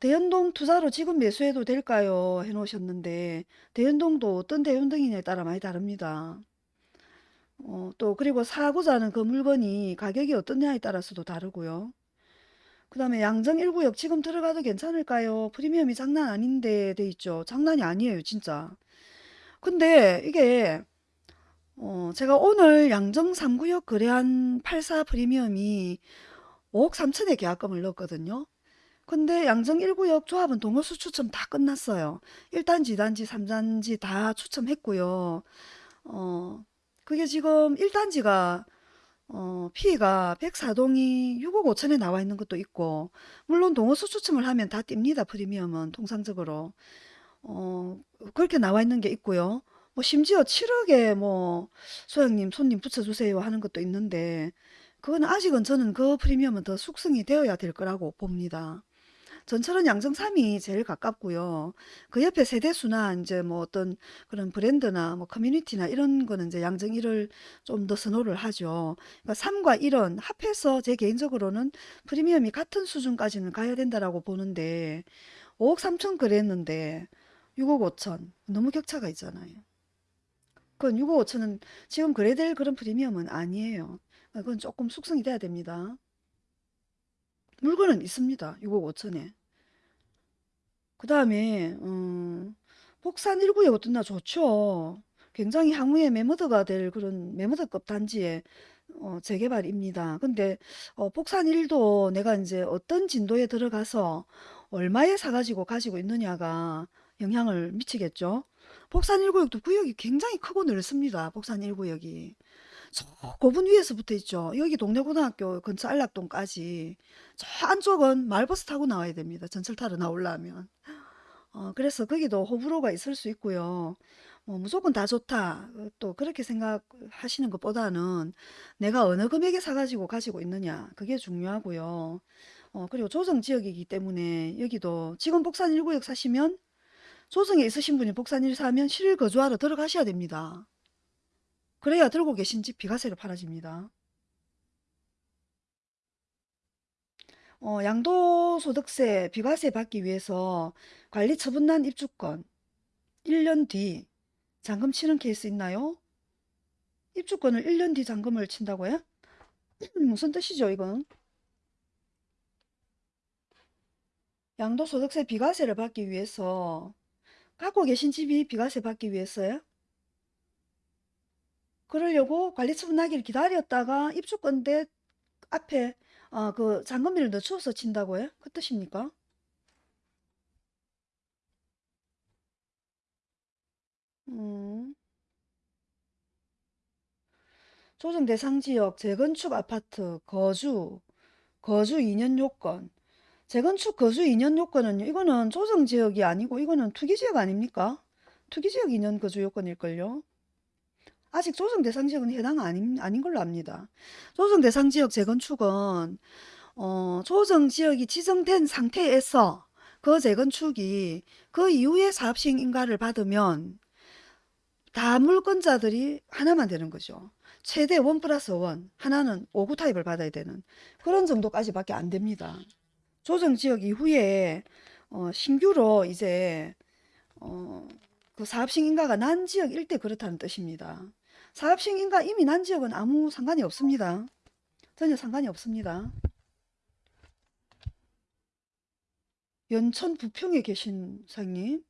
대연동 투자로 지금 매수해도 될까요? 해놓으셨는데 대연동도 어떤 대연동이냐에 따라 많이 다릅니다. 어, 또 그리고 사고자 하는 그 물건이 가격이 어떠냐에 따라서도 다르고요. 그 다음에 양정 1구역 지금 들어가도 괜찮을까요? 프리미엄이 장난 아닌데 돼 있죠. 장난이 아니에요, 진짜. 근데 이게 어, 제가 오늘 양정 3구역 거래한 84 프리미엄이 5억 3천에 계약금을 넣었거든요. 근데 양정 1구역 조합은 동호수 추첨 다 끝났어요. 1단지, 2단지, 3단지 다 추첨했고요. 어, 그게 지금 1단지가 어, 피해가 104동이 6억 5천에 나와 있는 것도 있고, 물론 동호수 추첨을 하면 다 띱니다, 프리미엄은 통상적으로. 어, 그렇게 나와 있는 게 있고요. 뭐 심지어 7억에 뭐 소장님 손님 붙여주세요 하는 것도 있는데, 그건 아직은 저는 그 프리미엄은 더 숙성이 되어야 될 거라고 봅니다. 전철은 양정 3이 제일 가깝고요. 그 옆에 세대수나 이제 뭐 어떤 그런 브랜드나 뭐 커뮤니티나 이런 거는 이제 양정 1을 좀 더 선호를 하죠. 그러니까 3과 1은 합해서 제 개인적으로는 프리미엄이 같은 수준까지는 가야 된다라고 보는데 5억 3천 그랬는데 6억 5천 너무 격차가 있잖아요. 그건 6억 5천은 지금 그래야 될 그런 프리미엄은 아니에요. 그건 조금 숙성이 돼야 됩니다. 물건은 있습니다. 6억 5천에. 그 다음에 음, 복산 1구역 어떻나 좋죠. 굉장히 향후에 매머드가 될 그런 매머드급 단지의 어, 재개발입니다. 근데 어, 복산 1도 내가 이제 어떤 진도에 들어가서 얼마에 사가지고 가지고 있느냐가 영향을 미치겠죠. 복산 1구역도 구역이 굉장히 크고 넓습니다. 복산 1구역이. 저 고분 위에서 붙어 있죠. 여기 동래고등학교 근처 안락동까지. 저 안쪽은 말버스 타고 나와야 됩니다. 전철 타러 나오려면. 어, 그래서 거기도 호불호가 있을 수 있고요. 뭐 무조건 다 좋다. 어, 또 그렇게 생각하시는 것보다는 내가 어느 금액에 사가지고 가지고 있느냐. 그게 중요하고요. 어, 그리고 조정 지역이기 때문에 여기도 지금 복산 1구역 사시면 조정에 있으신 분이 복산 1 사면 실일 거주하러 들어가셔야 됩니다. 그래야 들고 계신 집 비과세로 팔아집니다. 어, 양도소득세 비과세 받기 위해서 관리 처분난 입주권 1년 뒤 잔금 치는 케이스 있나요? 입주권을 1년 뒤 잔금을 친다고요? 무슨 뜻이죠, 이건? 양도소득세 비과세를 받기 위해서 갖고 계신 집이 비과세 받기 위해서요? 그러려고 관리처분 나기를 기다렸다가 입주권대 앞에 어, 그 잔금비를 늦춰서 친다고요? 그 뜻입니까? 음, 조정 대상 지역 재건축 아파트 거주 거주 2년 요건 재건축 거주 2년 요건은요. 이거는 조정 지역이 아니고 이거는 투기 지역 아닙니까? 투기 지역 2년 거주 요건일걸요. 아직 조정 대상 지역은 해당 아닌, 아닌 걸로 압니다. 조정 대상 지역 재건축은 어, 조정 지역이 지정된 상태에서 그 재건축이 그 이후에 사업 시행 인가를 받으면 다 물권자들이 하나만 되는 거죠. 최대 원 플러스 원 하나는 5구 타입을 받아야 되는 그런 정도까지 밖에 안 됩니다. 조정 지역 이후에 어, 신규로 이제 어, 그 사업 시행 인가가 난 지역 일대 그렇다는 뜻입니다. 사업 시행 인가 이미 난 지역은 아무 상관이 없습니다. 전혀 상관이 없습니다. 연천 부평에 계신 사장님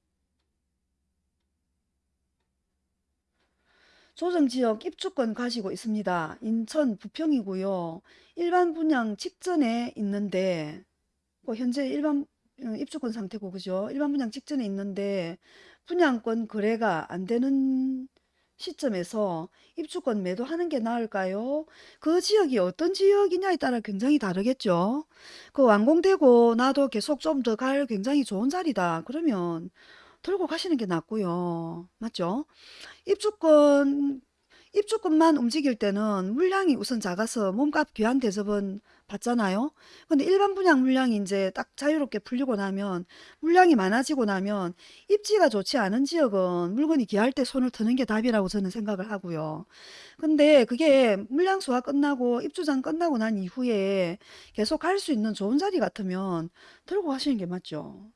조정지역 입주권 가지고 있습니다. 인천 부평이고요. 일반 분양 직전에 있는데 뭐 현재 일반 어, 입주권 상태고 그죠? 일반 분양 직전에 있는데 분양권 거래가 안 되는 시점에서 입주권 매도하는 게 나을까요? 그 지역이 어떤 지역이냐에 따라 굉장히 다르겠죠. 그 완공되고 나도 계속 좀 더 갈 굉장히 좋은 자리다. 그러면 들고 가시는 게 낫고요. 맞죠? 입주권 입주권만 움직일 때는 물량이 우선 작아서 몸값 귀한 대접은 받잖아요. 근데 일반 분양 물량이 이제 딱 자유롭게 풀리고 나면 물량이 많아지고 나면 입지가 좋지 않은 지역은 물건이 귀할 때 손을 트는 게 답이라고 저는 생각을 하고요. 근데 그게 물량 소화 끝나고 입주장 끝나고 난 이후에 계속 갈 수 있는 좋은 자리 같으면 들고 가시는 게 맞죠.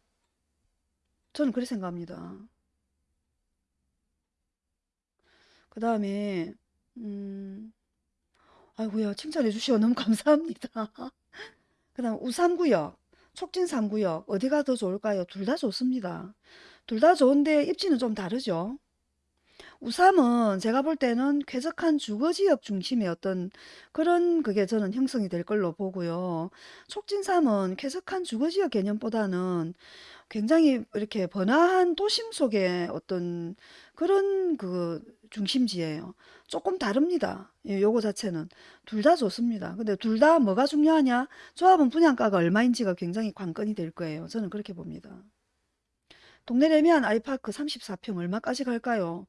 저는 그렇게 생각합니다. 그 다음에 음, 아이고야 칭찬해 주시어 너무 감사합니다. 그 다음 우삼구역, 촉진삼구역 어디가 더 좋을까요? 둘 다 좋습니다. 둘 다 좋은데 입지는 좀 다르죠. 우삼은 제가 볼 때는 쾌적한 주거지역 중심의 어떤 그런 그게 저는 형성이 될 걸로 보고요. 촉진삼은 쾌적한 주거지역 개념보다는 굉장히 이렇게 번화한 도심 속의 어떤 그런 그 중심지예요. 조금 다릅니다. 예, 요거 자체는 둘 다 좋습니다. 근데 둘 다 뭐가 중요하냐? 조합은 분양가가 얼마인지가 굉장히 관건이 될 거예요. 저는 그렇게 봅니다. 동네 레미안 아이파크 34평 얼마까지 갈까요?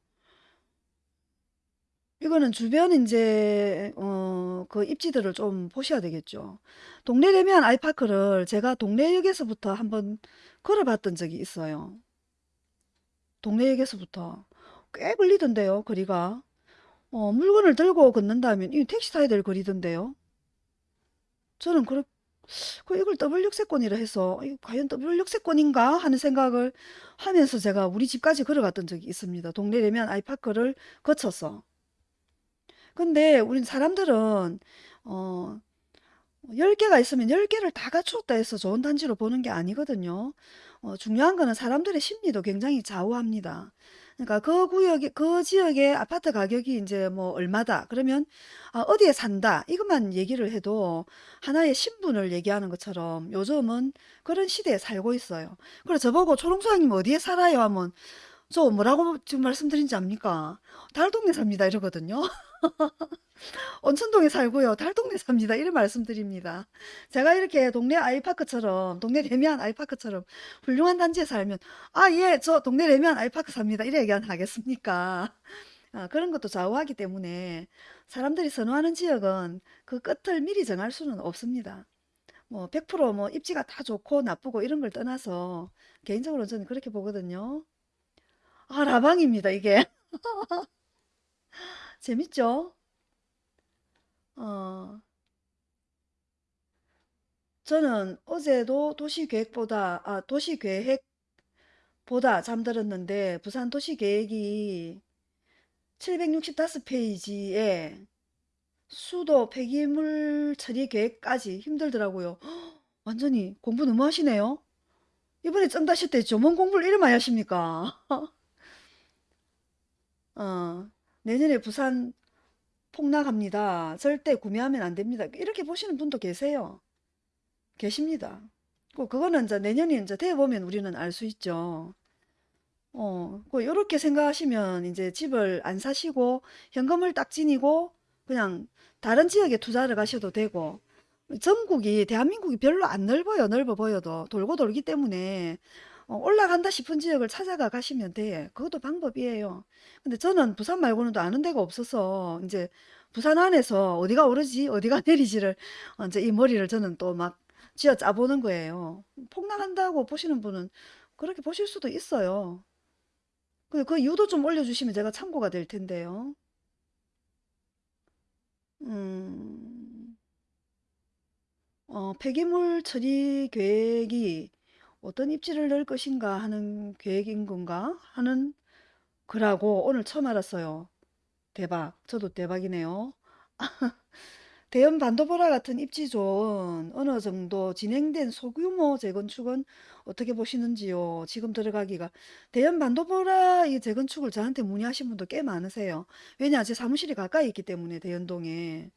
이거는 주변 이제 어, 그 입지들을 좀 보셔야 되겠죠. 동래 래미안 아이파크를 제가 동래역에서부터 한번 걸어봤던 적이 있어요. 동래역에서부터 꽤 걸리던데요, 거리가. 어, 물건을 들고 걷는다면 이 택시 타야 될 거리던데요. 저는 그렇, 그 이걸 더블 역세권이라 해서 이 과연 더블 역세권인가 하는 생각을 하면서 제가 우리 집까지 걸어갔던 적이 있습니다. 동래 래미안 아이파크를 거쳐서. 근데 우리 사람들은 어, 10개가 있으면 10개를 다 갖추었다 해서 좋은 단지로 보는 게 아니거든요. 어, 중요한 거는 사람들의 심리도 굉장히 좌우합니다. 그러니까 그 구역에, 그 지역의 아파트 가격이 이제 뭐 얼마다. 그러면 아, 어디에 산다. 이것만 얘기를 해도 하나의 신분을 얘기하는 것처럼 요즘은 그런 시대에 살고 있어요. 그래서 저보고 초롱소장님 어디에 살아요? 하면 저 뭐라고 지금 말씀드린지 압니까? 달동네 삽니다. 이러거든요. 온천동에 살고요. 달동네 삽니다. 이런 말씀드립니다. 제가 이렇게 동네 아이파크처럼, 동네 레미안 아이파크처럼 훌륭한 단지에 살면, 아, 예, 저 동네 레미안 아이파크 삽니다. 이래 얘기 안 하겠습니까? 아, 그런 것도 좌우하기 때문에 사람들이 선호하는 지역은 그 끝을 미리 정할 수는 없습니다. 뭐, 100%뭐 입지가 다 좋고 나쁘고 이런 걸 떠나서 개인적으로 저는 그렇게 보거든요. 아, 라방입니다, 이게. 재밌죠? 어, 저는 어제도 도시계획보다, 아, 도시계획보다 잠들었는데, 부산 도시계획이 765페이지에 수도 폐기물 처리 계획까지 힘들더라고요. 헉, 완전히 공부 너무 하시네요. 이번에 쩐다실 때 조문 공부를 이렇게 많이 하십니까? 어, 내년에 부산 폭락합니다. 절대 구매하면 안 됩니다. 이렇게 보시는 분도 계세요. 계십니다. 그- 그거는 이제 내년이 이제 돼 보면 우리는 알 수 있죠. 어, 그 요렇게 생각하시면 이제 집을 안 사시고 현금을 딱 지니고 그냥 다른 지역에 투자를 가셔도 되고 전국이 대한민국이 별로 안 넓어요. 넓어 보여도 돌고 돌기 때문에 어, 올라간다 싶은 지역을 찾아가 가시면 돼. 그것도 방법이에요. 근데 저는 부산 말고는 또 아는 데가 없어서 이제 부산 안에서 어디가 오르지 어디가 내리지를 어, 이제 이 머리를 저는 또 막 쥐어 짜보는 거예요. 폭락한다고 보시는 분은 그렇게 보실 수도 있어요. 그, 그 이유도 좀 올려주시면 제가 참고가 될 텐데요. 음, 어, 폐기물 처리 계획이 어떤 입지를 넣을 것인가 하는 계획인 건가 하는 거라고 오늘 처음 알았어요. 대박. 저도 대박이네요. 대형 반도보라 같은 입지 좋은 어느 정도 진행된 소규모 재건축은 어떻게 보시는지요? 지금 들어가기가. 대형 반도보라 이 재건축을 저한테 문의하신 분도 꽤 많으세요. 왜냐, 제 사무실이 가까이 있기 때문에 대연동에.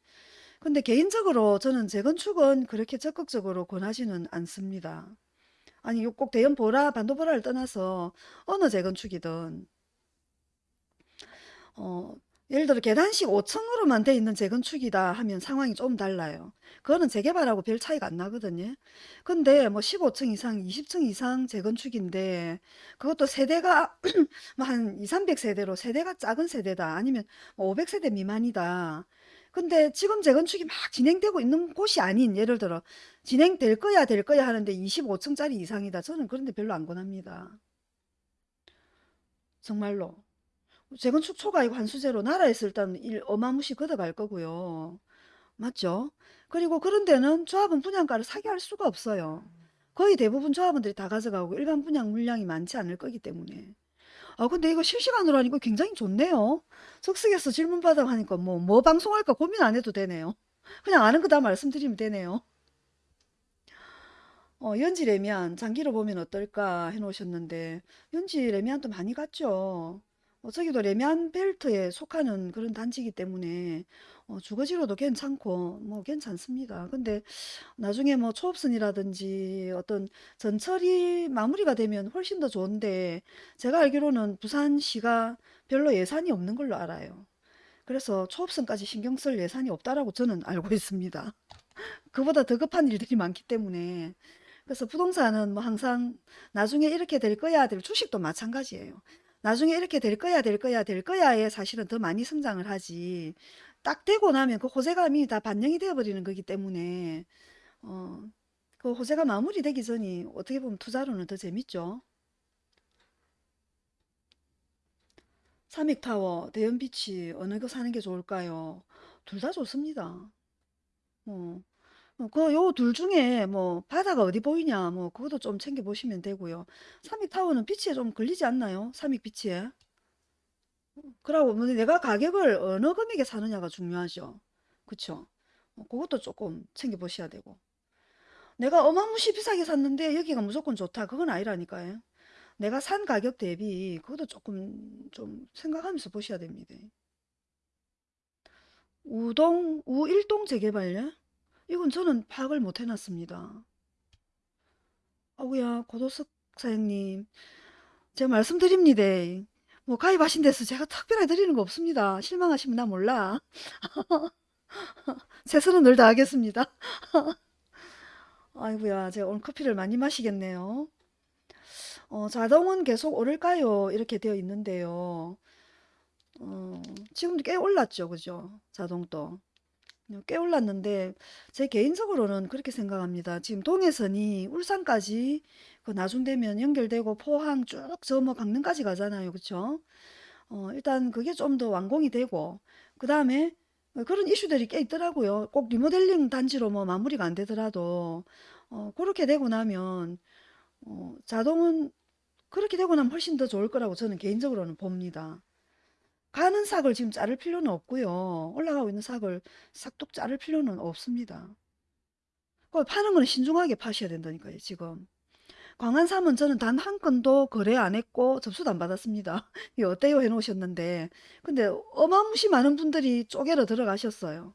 근데 개인적으로 저는 재건축은 그렇게 적극적으로 권하지는 않습니다. 아니, 꼭 대형 보라, 반도보라를 떠나서 어느 재건축이든 어, 예를 들어 계단식 5층으로만 돼 있는 재건축이다 하면 상황이 좀 달라요. 그거는 재개발하고 별 차이가 안 나거든요. 근데 뭐 15층 이상, 20층 이상 재건축인데 그것도 세대가 뭐한 2, 300세대로 세대가 작은 세대다. 아니면 뭐 500세대 미만이다. 근데 지금 재건축이 막 진행되고 있는 곳이 아닌 예를 들어 진행될 거야 될 거야 하는데 25층짜리 이상이다. 저는 그런데 별로 안 권합니다. 정말로. 재건축 초과이고 환수제로 나라에서 일단 일 어마무시 걷어갈 거고요. 맞죠? 그리고 그런 데는 조합원 분양가를 사게 할 수가 없어요. 거의 대부분 조합원들이 다 가져가고 일반 분양 물량이 많지 않을 거기 때문에. 아, 근데 이거 실시간으로 하니까 굉장히 좋네요. 석석에서 질문 받아 하니까 뭐, 뭐 방송할까 고민 안 해도 되네요. 그냥 아는 거 다 말씀드리면 되네요. 어, 연지 레미안 장기로 보면 어떨까 해놓으셨는데, 연지 레미안도 많이 갔죠. 어, 저기도 레미안 벨트에 속하는 그런 단지이기 때문에 어, 주거지로도 괜찮고 뭐 괜찮습니다. 근데 나중에 뭐 초업선이라든지 어떤 전철이 마무리가 되면 훨씬 더 좋은데 제가 알기로는 부산시가 별로 예산이 없는 걸로 알아요. 그래서 초업선까지 신경 쓸 예산이 없다라고 저는 알고 있습니다. 그보다 더 급한 일들이 많기 때문에 그래서 부동산은 뭐 항상 나중에 이렇게 될 거야 될 주식도 마찬가지예요. 나중에 이렇게 될 거야 될 거야 될 거야에 사실은 더 많이 성장을 하지 딱 되고 나면 그 호재감이 다 반영이 되어 버리는 거기 때문에 어, 그 호재가 마무리되기 전이 어떻게 보면 투자로는 더 재밌죠. 삼익타워, 대연비치 어느 거 사는 게 좋을까요? 둘 다 좋습니다. 어. 어, 그 요 둘 중에 뭐 바다가 어디 보이냐 뭐 그것도 좀 챙겨 보시면 되고요. 삼익타워는 비치에 좀 걸리지 않나요? 삼익 비치에. 그러고 뭐 내가 가격을 어느 금액에 사느냐가 중요하죠. 그쵸? 어, 그것도 조금 챙겨보셔야 되고. 내가 어마무시 비싸게 샀는데 여기가 무조건 좋다. 그건 아니라니까요. 내가 산 가격 대비 그것도 조금 좀 생각하면서 보셔야 됩니다. 우동, 우일동 재개발요? 이건 저는 파악을 못 해놨습니다. 아구야, 고도석 사장님, 제가 말씀드립니다. 뭐 가입하신 데서 제가 특별하게 드리는 거 없습니다. 실망하시면 나 몰라. 최선은 늘 다 하겠습니다. 아이고야, 제가 오늘 커피를 많이 마시겠네요. 어, 자동은 계속 오를까요? 이렇게 되어 있는데요. 어, 지금도 꽤 올랐죠, 그죠? 자동도. 꽤 올랐는데 제 개인적으로는 그렇게 생각합니다. 지금 동해선이 울산까지 그 나중 되면 연결되고 포항 쭉 저 뭐 강릉까지 가잖아요. 그쵸? 어, 일단 그게 좀 더 완공이 되고 그 다음에 그런 이슈들이 꽤 있더라고요. 꼭 리모델링 단지로 뭐 마무리가 안 되더라도 어, 그렇게 되고 나면 어, 자동은 그렇게 되고 나면 훨씬 더 좋을 거라고 저는 개인적으로는 봅니다. 가는 삭을 지금 자를 필요는 없고요. 올라가고 있는 삭을 싹둑 자를 필요는 없습니다. 그 파는 거는 신중하게 파셔야 된다니까요, 지금. 광안삼은 저는 단 한 건도 거래 안 했고 접수도 안 받았습니다. 이 어때요? 해놓으셨는데. 근데 어마무시 많은 분들이 쪼개러 들어가셨어요.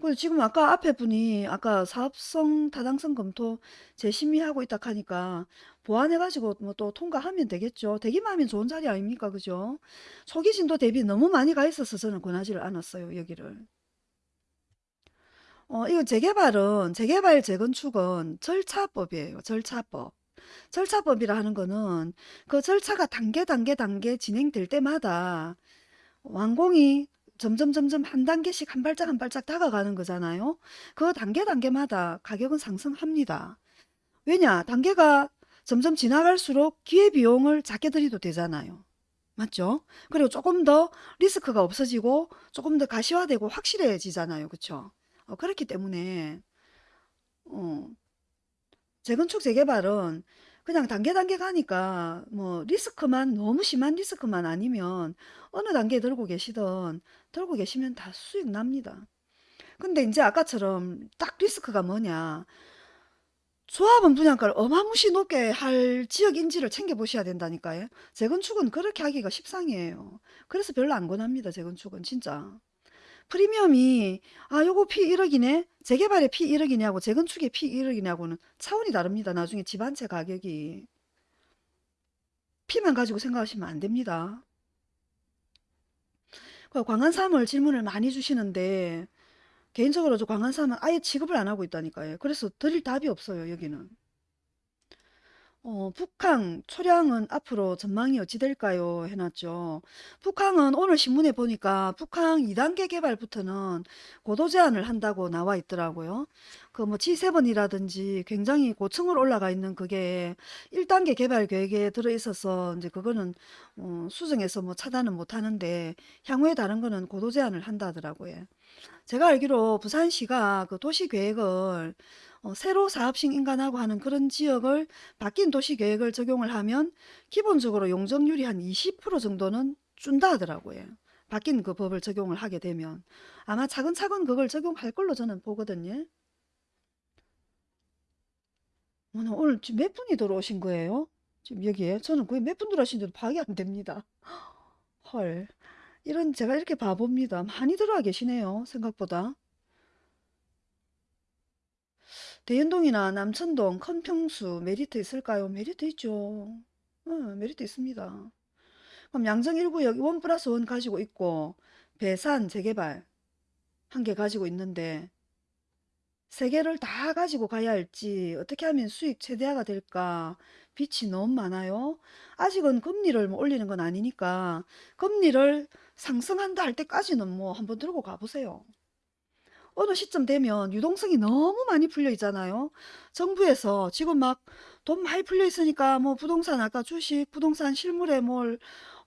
그리고 지금 아까 앞에 분이 아까 사업성 타당성 검토 재심의하고 있다 하니까 보완해가지고 뭐 또 통과하면 되겠죠. 되기만 하면 좋은 자리 아닙니까? 그죠? 초기 진도 대비 너무 많이 가 있어서 저는 권하지를 않았어요. 여기를. 어, 이거 재개발은 재개발 재건축은 절차법이에요. 절차법. 절차법이라 하는 거는 그 절차가 단계 단계 단계 진행될 때마다 완공이 점점 점점 한 단계씩 한 발짝 한 발짝 다가가는 거잖아요. 그 단계 단계마다 가격은 상승합니다. 왜냐? 단계가 점점 지나갈수록 기회비용을 작게 들여도 되잖아요. 맞죠? 그리고 조금 더 리스크가 없어지고 조금 더 가시화되고 확실해지잖아요. 그쵸? 어, 그렇기 때문에 어, 재건축 재개발은 그냥 단계 단계 가니까 뭐 리스크만 너무 심한 리스크만 아니면 어느 단계에 들고 계시든 들고 계시면 다 수익 납니다. 근데 이제 아까처럼 딱 리스크가 뭐냐 조합원 분양가를 어마무시 높게 할 지역 인지를 챙겨보셔야 된다니까요. 재건축은 그렇게 하기가 십상이에요. 그래서 별로 안 권합니다. 재건축은 진짜. 프리미엄이 아 요거 피 1억이네 재개발의 피 1억이냐고 재건축의 피 1억이냐고는 차원이 다릅니다. 나중에 집 한 채 가격이 피만 가지고 생각하시면 안 됩니다. 그 광안삼을 질문을 많이 주시는데 개인적으로 저 광안삼은 아예 취급을 안 하고 있다니까요. 그래서 드릴 답이 없어요. 여기는. 어, 북항 초량은 앞으로 전망이 어찌 될까요? 해놨죠. 북항은 오늘 신문에 보니까 북항 2단계 개발부터는 고도 제한을 한다고 나와 있더라고요. 그 뭐 G7이라든지 굉장히 고층으로 올라가 있는 그게 1단계 개발 계획에 들어 있어서 이제 그거는 어, 수정해서 뭐 차단은 못 하는데 향후에 다른 거는 고도 제한을 한다 하더라고요. 제가 알기로 부산시가 그 도시 계획을 어, 새로 사업식 인간하고 하는 그런 지역을 바뀐 도시 계획을 적용을 하면 기본적으로 용적률이 한 20% 정도는 준다 하더라고요. 바뀐 그 법을 적용을 하게 되면 아마 차근차근 그걸 적용할 걸로 저는 보거든요. 오늘, 지금 몇 분이 들어오신 거예요? 지금 여기에 저는 거의 몇 분 들어오신지도 파악이 안 됩니다. 헐. 이런 제가 이렇게 바보입니다. 많이 들어와 계시네요. 생각보다. 대연동이나 남천동, 큰평수 메리트 있을까요? 메리트 있죠. 어, 메리트 있습니다. 그럼 양정 1구역 one plus one 가지고 있고 배산 재개발 한 개 가지고 있는데 세 개를 다 가지고 가야 할지 어떻게 하면 수익 최대화가 될까 빚이 너무 많아요. 아직은 금리를 뭐 올리는 건 아니니까 금리를 상승한다 할 때까지는 뭐 한번 들고 가보세요. 어느 시점 되면 유동성이 너무 많이 풀려 있잖아요. 정부에서 지금 막 돈 많이 풀려 있으니까 뭐 부동산 아까 주식, 부동산 실물에 뭘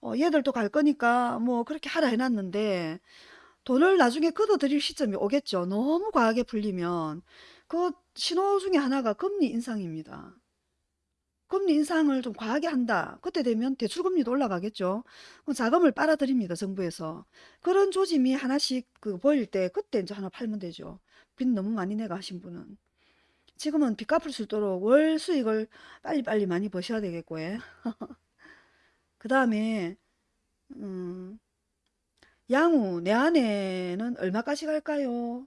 어, 얘들도 갈 거니까 뭐 그렇게 하라 해놨는데 돈을 나중에 걷어들일 시점이 오겠죠. 너무 과하게 풀리면 그 신호 중에 하나가 금리 인상입니다. 금리 인상을 좀 과하게 한다. 그때 되면 대출금리도 올라가겠죠. 그럼 자금을 빨아들입니다. 정부에서. 그런 조짐이 하나씩 그 보일 때 그때 이제 하나 팔면 되죠. 빚 너무 많이 내가 하신 분은. 지금은 빚 갚을 수 있도록 월 수익을 빨리빨리 많이 버셔야 되겠고, 예. 그 다음에, 음, 양우, 내 아내는 얼마까지 갈까요?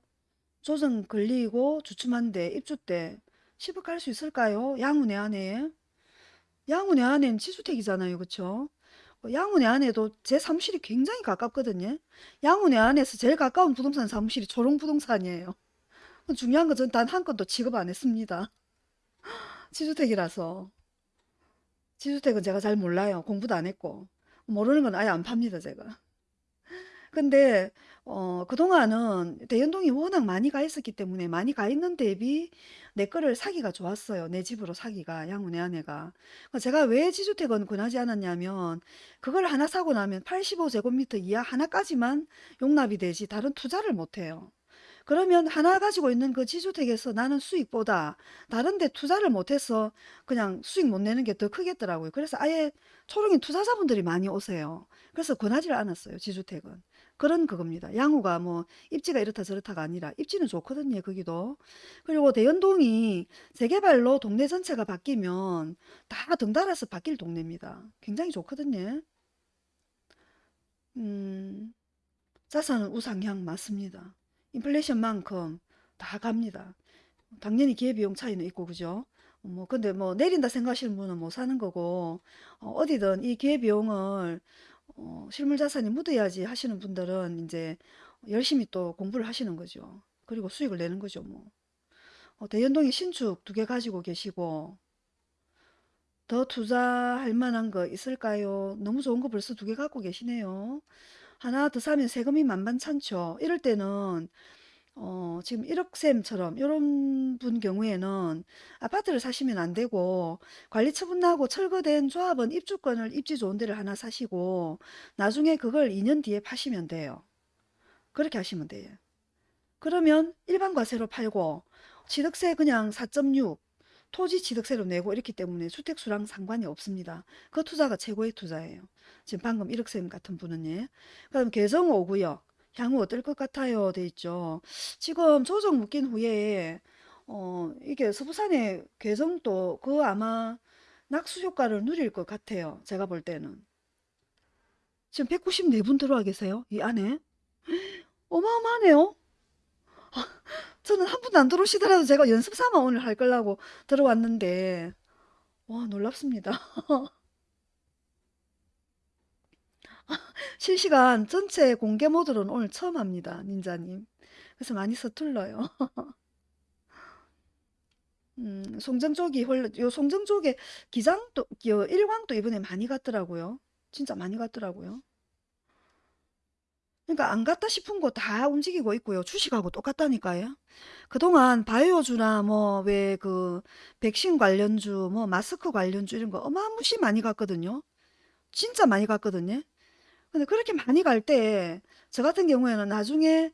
조정 걸리고 주춤한데, 입주 때 10억 갈 수 있을까요? 양우 내 아내. 내 아내는 지주택이잖아요. 그쵸? 어, 내 아내도 제 사무실이 굉장히 가깝거든요. 내 안에서 제일 가까운 부동산 사무실이 초롱부동산이에요. 중요한 건 전 단 한 건도 취급 안 했습니다. 지주택이라서. 지주택은 제가 잘 몰라요. 공부도 안 했고. 모르는 건 아예 안 팝니다, 제가. 근데 어, 그동안은 대연동이 워낙 많이 가 있었기 때문에 많이 가 있는 대비 내 거를 사기가 좋았어요. 내 집으로 사기가 양우 내 아내가. 그러니까 제가 왜 지주택은 권하지 않았냐면 그걸 하나 사고 나면 85제곱미터 이하 하나까지만 용납이 되지 다른 투자를 못 해요. 그러면 하나 가지고 있는 그 지주택에서 나는 수익보다 다른 데 투자를 못해서 그냥 수익 못 내는 게 더 크겠더라고요. 그래서 아예 초롱이 투자자분들이 많이 오세요. 그래서 권하지를 않았어요. 지주택은. 그런 그겁니다. 양호가 뭐 입지가 이렇다 저렇다가 아니라 입지는 좋거든요. 거기도. 그리고 대연동이 재개발로 동네 전체가 바뀌면 다 덩달아서 바뀔 동네입니다. 굉장히 좋거든요. 음, 자산은 우상향 맞습니다. 인플레이션만큼 다 갑니다. 당연히 기회비용 차이는 있고 그죠? 뭐 근데 뭐 내린다 생각하시는 분은 못 사는 거고 어, 디든이 기회비용을 어, 실물 자산이 묻어야지 하시는 분들은 이제 열심히 또 공부를 하시는 거죠. 그리고 수익을 내는 거죠 뭐. 어, 대연동에 신축 두 개 가지고 계시고 더 투자할 만한 거 있을까요? 너무 좋은 거 벌써 두 개 갖고 계시네요. 하나 더 사면 세금이 만만찮죠. 이럴 때는 어, 지금 1억쌤처럼 이런 분 경우에는 아파트를 사시면 안 되고 관리 처분 나고 철거된 조합원 입주권을 입지 좋은 데를 하나 사시고 나중에 그걸 2년 뒤에 파시면 돼요. 그렇게 하시면 돼요. 그러면 일반 과세로 팔고 취득세 그냥 4.6 토지 취득세로 내고 이렇기 때문에 주택수랑 상관이 없습니다. 그 투자가 최고의 투자예요. 지금 방금 1억쌤 같은 분은 예. 그럼 개성 5구역 향후 어떨 것 같아요? 돼 있죠. 지금 조정 묶인 후에 어 이게 서부산의 개성도 그 아마 낙수 효과를 누릴 것 같아요. 제가 볼 때는. 지금 194분 들어와 계세요. 이 안에. 어마어마하네요. 저는 한 분도 안 들어오시더라도 제가 연습 삼아 오늘 할 거라고 들어왔는데 와 놀랍습니다. 실시간 전체 공개 모드로는 오늘 처음 합니다. 닌자님. 그래서 많이 서툴러요. 음, 송정 쪽이 홀, 요 송정 쪽에 기장도, 요 일광도 이번에 많이 갔더라고요. 진짜 많이 갔더라고요. 그러니까 안 갔다 싶은 거 다 움직이고 있고요. 주식하고 똑같다니까요. 그동안 바이오주나 뭐 왜 그 백신 관련주, 뭐 마스크 관련주 이런 거 어마무시 많이 갔거든요. 진짜 많이 갔거든요. 근데 그렇게 많이 갈 때 저 같은 경우에는 나중에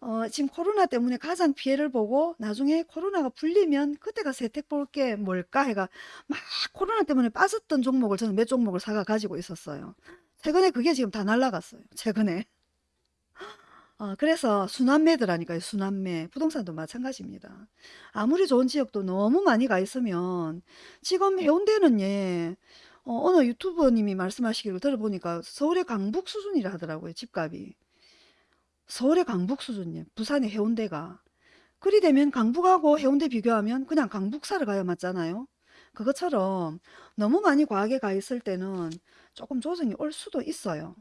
어, 지금 코로나 때문에 가장 피해를 보고 나중에 코로나가 풀리면 그때가 세택 볼 게 뭘까 해가 막 코로나 때문에 빠졌던 종목을 저는 몇 종목을 사가 가지고 있었어요. 최근에 그게 지금 다 날라갔어요. 최근에. 어, 그래서 순환매더라니까요. 순환매. 부동산도 마찬가지입니다. 아무리 좋은 지역도 너무 많이 가 있으면 지금 해운대는 예, 어, 어느 유튜버님이 말씀하시기를 들어보니까 서울의 강북 수준이라 하더라고요. 집값이. 서울의 강북 수준이에요. 부산의 해운대가. 그리 되면 강북하고 해운대 비교하면 그냥 강북 사러 가야 맞잖아요. 그것처럼 너무 많이 과하게 가 있을 때는 조금 조정이 올 수도 있어요.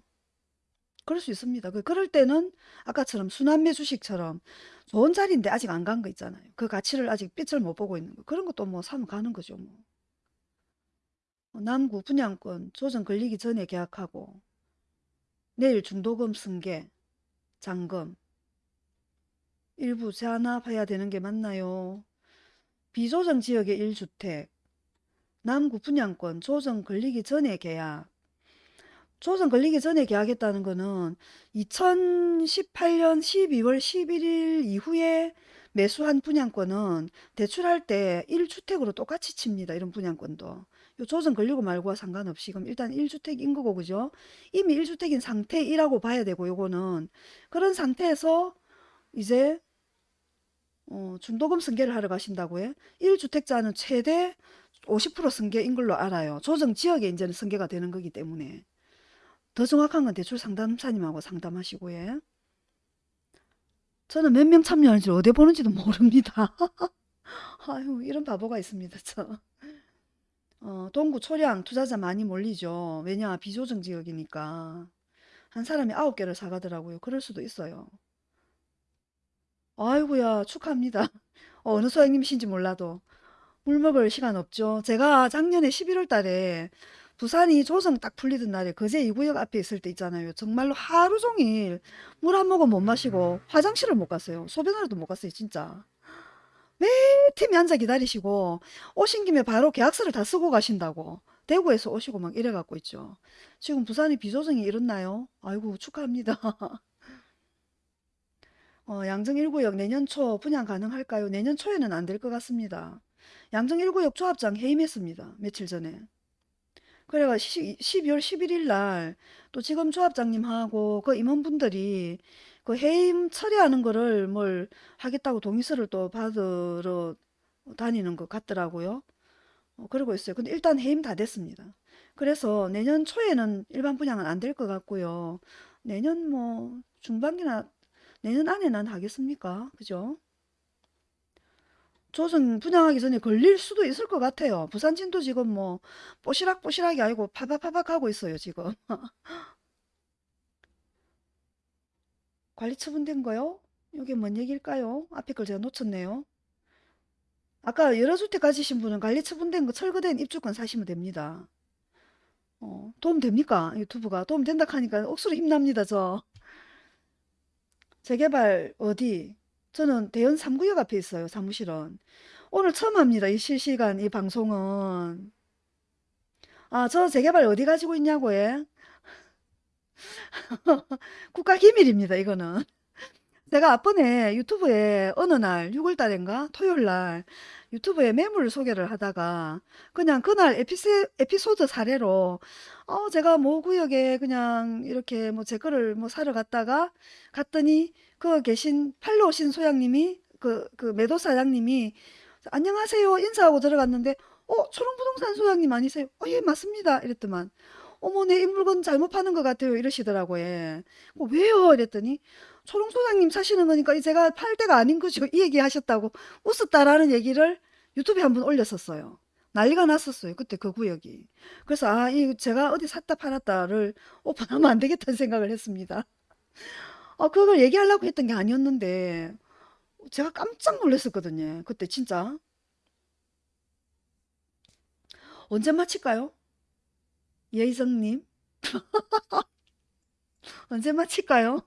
그럴 수 있습니다. 그- 그럴 때는 아까처럼 순환매 주식처럼 좋은 자리인데 아직 안 간 거 있잖아요. 그 가치를 아직 빛을 못 보고 있는 거. 그런 것도 뭐 사면 가는 거죠, 뭐. 어, 남구 분양권 조정 걸리기 전에 계약하고 내일 중도금 승계, 잔금 일부 재안합해야 되는 게 맞나요? 비조정 지역의 1주택 남구 분양권 조정 걸리기 전에 계약 조정 걸리기 전에 계약했다는 거는 2018년 12월 11일 이후에 매수한 분양권은 대출할 때 1주택으로 똑같이 칩니다. 이런 분양권도. 요 조정 걸리고 말고와 상관없이 그럼 일단 1주택인 거고 그죠? 이미 1주택인 상태이라고 봐야 되고 요거는 그런 상태에서 이제 어, 중도금 승계를 하러 가신다고 해. 1주택자는 최대 50% 승계인 걸로 알아요. 조정 지역에 이제는 승계가 되는 거기 때문에. 더 정확한 건 대출 상담사님하고 상담하시고 해. 저는 몇 명 참여하는지 어디 보는지도 모릅니다. 아유, 이런 바보가 있습니다, 저. 어, 동구 초량 투자자 많이 몰리죠. 왜냐, 비조정 지역이니까. 한 사람이 아홉 개를 사가더라고요. 그럴 수도 있어요. 아이고야, 축하합니다. 어, 어느 소장님이신지 몰라도. 물 먹을 시간 없죠. 제가 작년에 11월 달에 부산이 조정 딱 풀리던 날에 거제 2구역 앞에 있을 때 있잖아요. 정말로 하루 종일 물 한 모금 못 마시고 화장실을 못 갔어요. 소변으로도 못 갔어요, 진짜. 매 팀이 앉아 기다리시고 오신 김에 바로 계약서를 다 쓰고 가신다고. 대구에서 오시고 막 이래 갖고 있죠. 지금 부산이 비조정이 일었나요? 아이고 축하합니다. 어, 양정 1구역 내년 초 분양 가능할까요? 내년 초에는 안 될 것 같습니다. 양정 1구역 조합장 해임했습니다. 며칠 전에. 그래가 12월 11일 날 또 지금 조합장님하고 그 임원분들이 그 해임 처리하는 거를 뭘 하겠다고 동의서를 또 받으러 다니는 것 같더라고요. 어, 그러고 있어요. 근데 일단 해임 다 됐습니다. 그래서 내년 초에는 일반 분양은 안 될 것 같고요. 내년 뭐 중반기나 내년 안에는 하겠습니까? 그죠? 조선 분양하기 전에 걸릴 수도 있을 것 같아요. 부산 진도 지금 뭐 뽀시락뽀시락이 아니고 파박파박 하고 있어요, 지금. 관리 처분된 거요? 이게 뭔 얘기일까요? 앞에 걸 제가 놓쳤네요. 아까 여러 주택 가지신 분은 관리 처분된 거 철거된 입주권 사시면 됩니다. 어, 도움 됩니까? 유튜브가 도움 된다 하니까 억수로 힘납니다, 저. 재개발 어디? 저는 대연 3구역 앞에 있어요, 사무실은. 오늘 처음 합니다, 이 실시간 이 방송은. 아, 저 재개발 어디 가지고 있냐고 해? 국가 기밀입니다, 이거는. 내가 앞번에 유튜브에 어느 날 6월 달인가 토요일 날 유튜브에 매물 소개를 하다가 그냥 그날 에피세, 에피소드 사례로 어 제가 모 구역에 그냥 이렇게 뭐 제 거를 뭐 사러 갔다가 갔더니 그 계신 팔로 오신 소장님이 그, 그 매도 사장님이 안녕하세요 인사하고 들어갔는데 어 초롱부동산 소장님 아니세요? 어 예 맞습니다 이랬더만 어머 내 이 물건 잘못 파는 것 같아요 이러시더라고요. 예. 어, 왜요? 이랬더니 초롱 소장님 사시는 거니까 제가 팔 때가 아닌 거죠. 이 얘기 하셨다고 웃었다라는 얘기를 유튜브에 한 번 올렸었어요. 난리가 났었어요. 그때 그 구역이. 그래서 아, 이 제가 어디 샀다 팔았다를 오픈하면 안 되겠다는 생각을 했습니다. 아, 그걸 얘기하려고 했던 게 아니었는데 제가 깜짝 놀랐었거든요. 그때 진짜. 언제 마칠까요? 예의성님? 언제 마칠까요?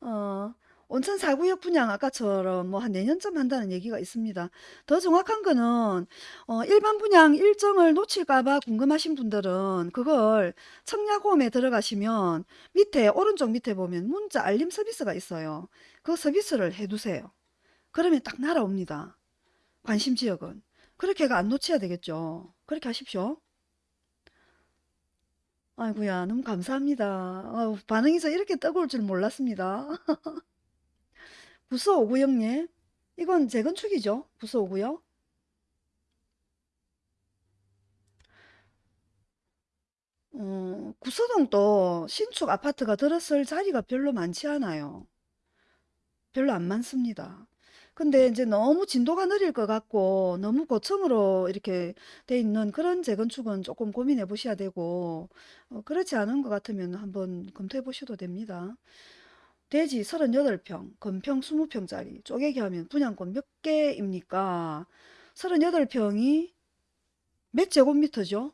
어, 온천 4구역 분양 아까처럼 뭐 한 내년쯤 한다는 얘기가 있습니다. 더 정확한 거는 어, 일반 분양 일정을 놓칠까 봐 궁금하신 분들은 그걸 청약홈에 들어가시면 밑에 오른쪽 밑에 보면 문자 알림 서비스가 있어요. 그 서비스를 해두세요. 그러면 딱 날아옵니다. 관심 지역은. 그렇게가 안 놓쳐야 되겠죠. 그렇게 하십시오. 아이고야, 너무 감사합니다. 아유, 반응이 이렇게 뜨거울 줄 몰랐습니다. 부서 5구역님, 이건 재건축이죠? 부서 5구역? 어, 구서동도 신축 아파트가 들었을 자리가 별로 많지 않아요. 별로 안 많습니다. 근데 이제 너무 진도가 느릴 것 같고 너무 고층으로 이렇게 돼 있는 그런 재건축은 조금 고민해 보셔야 되고 어, 그렇지 않은 것 같으면 한번 검토해 보셔도 됩니다. 대지 38평, 건평 20평짜리 쪼개기 하면 분양권 몇 개입니까? 38평이 몇 제곱미터죠?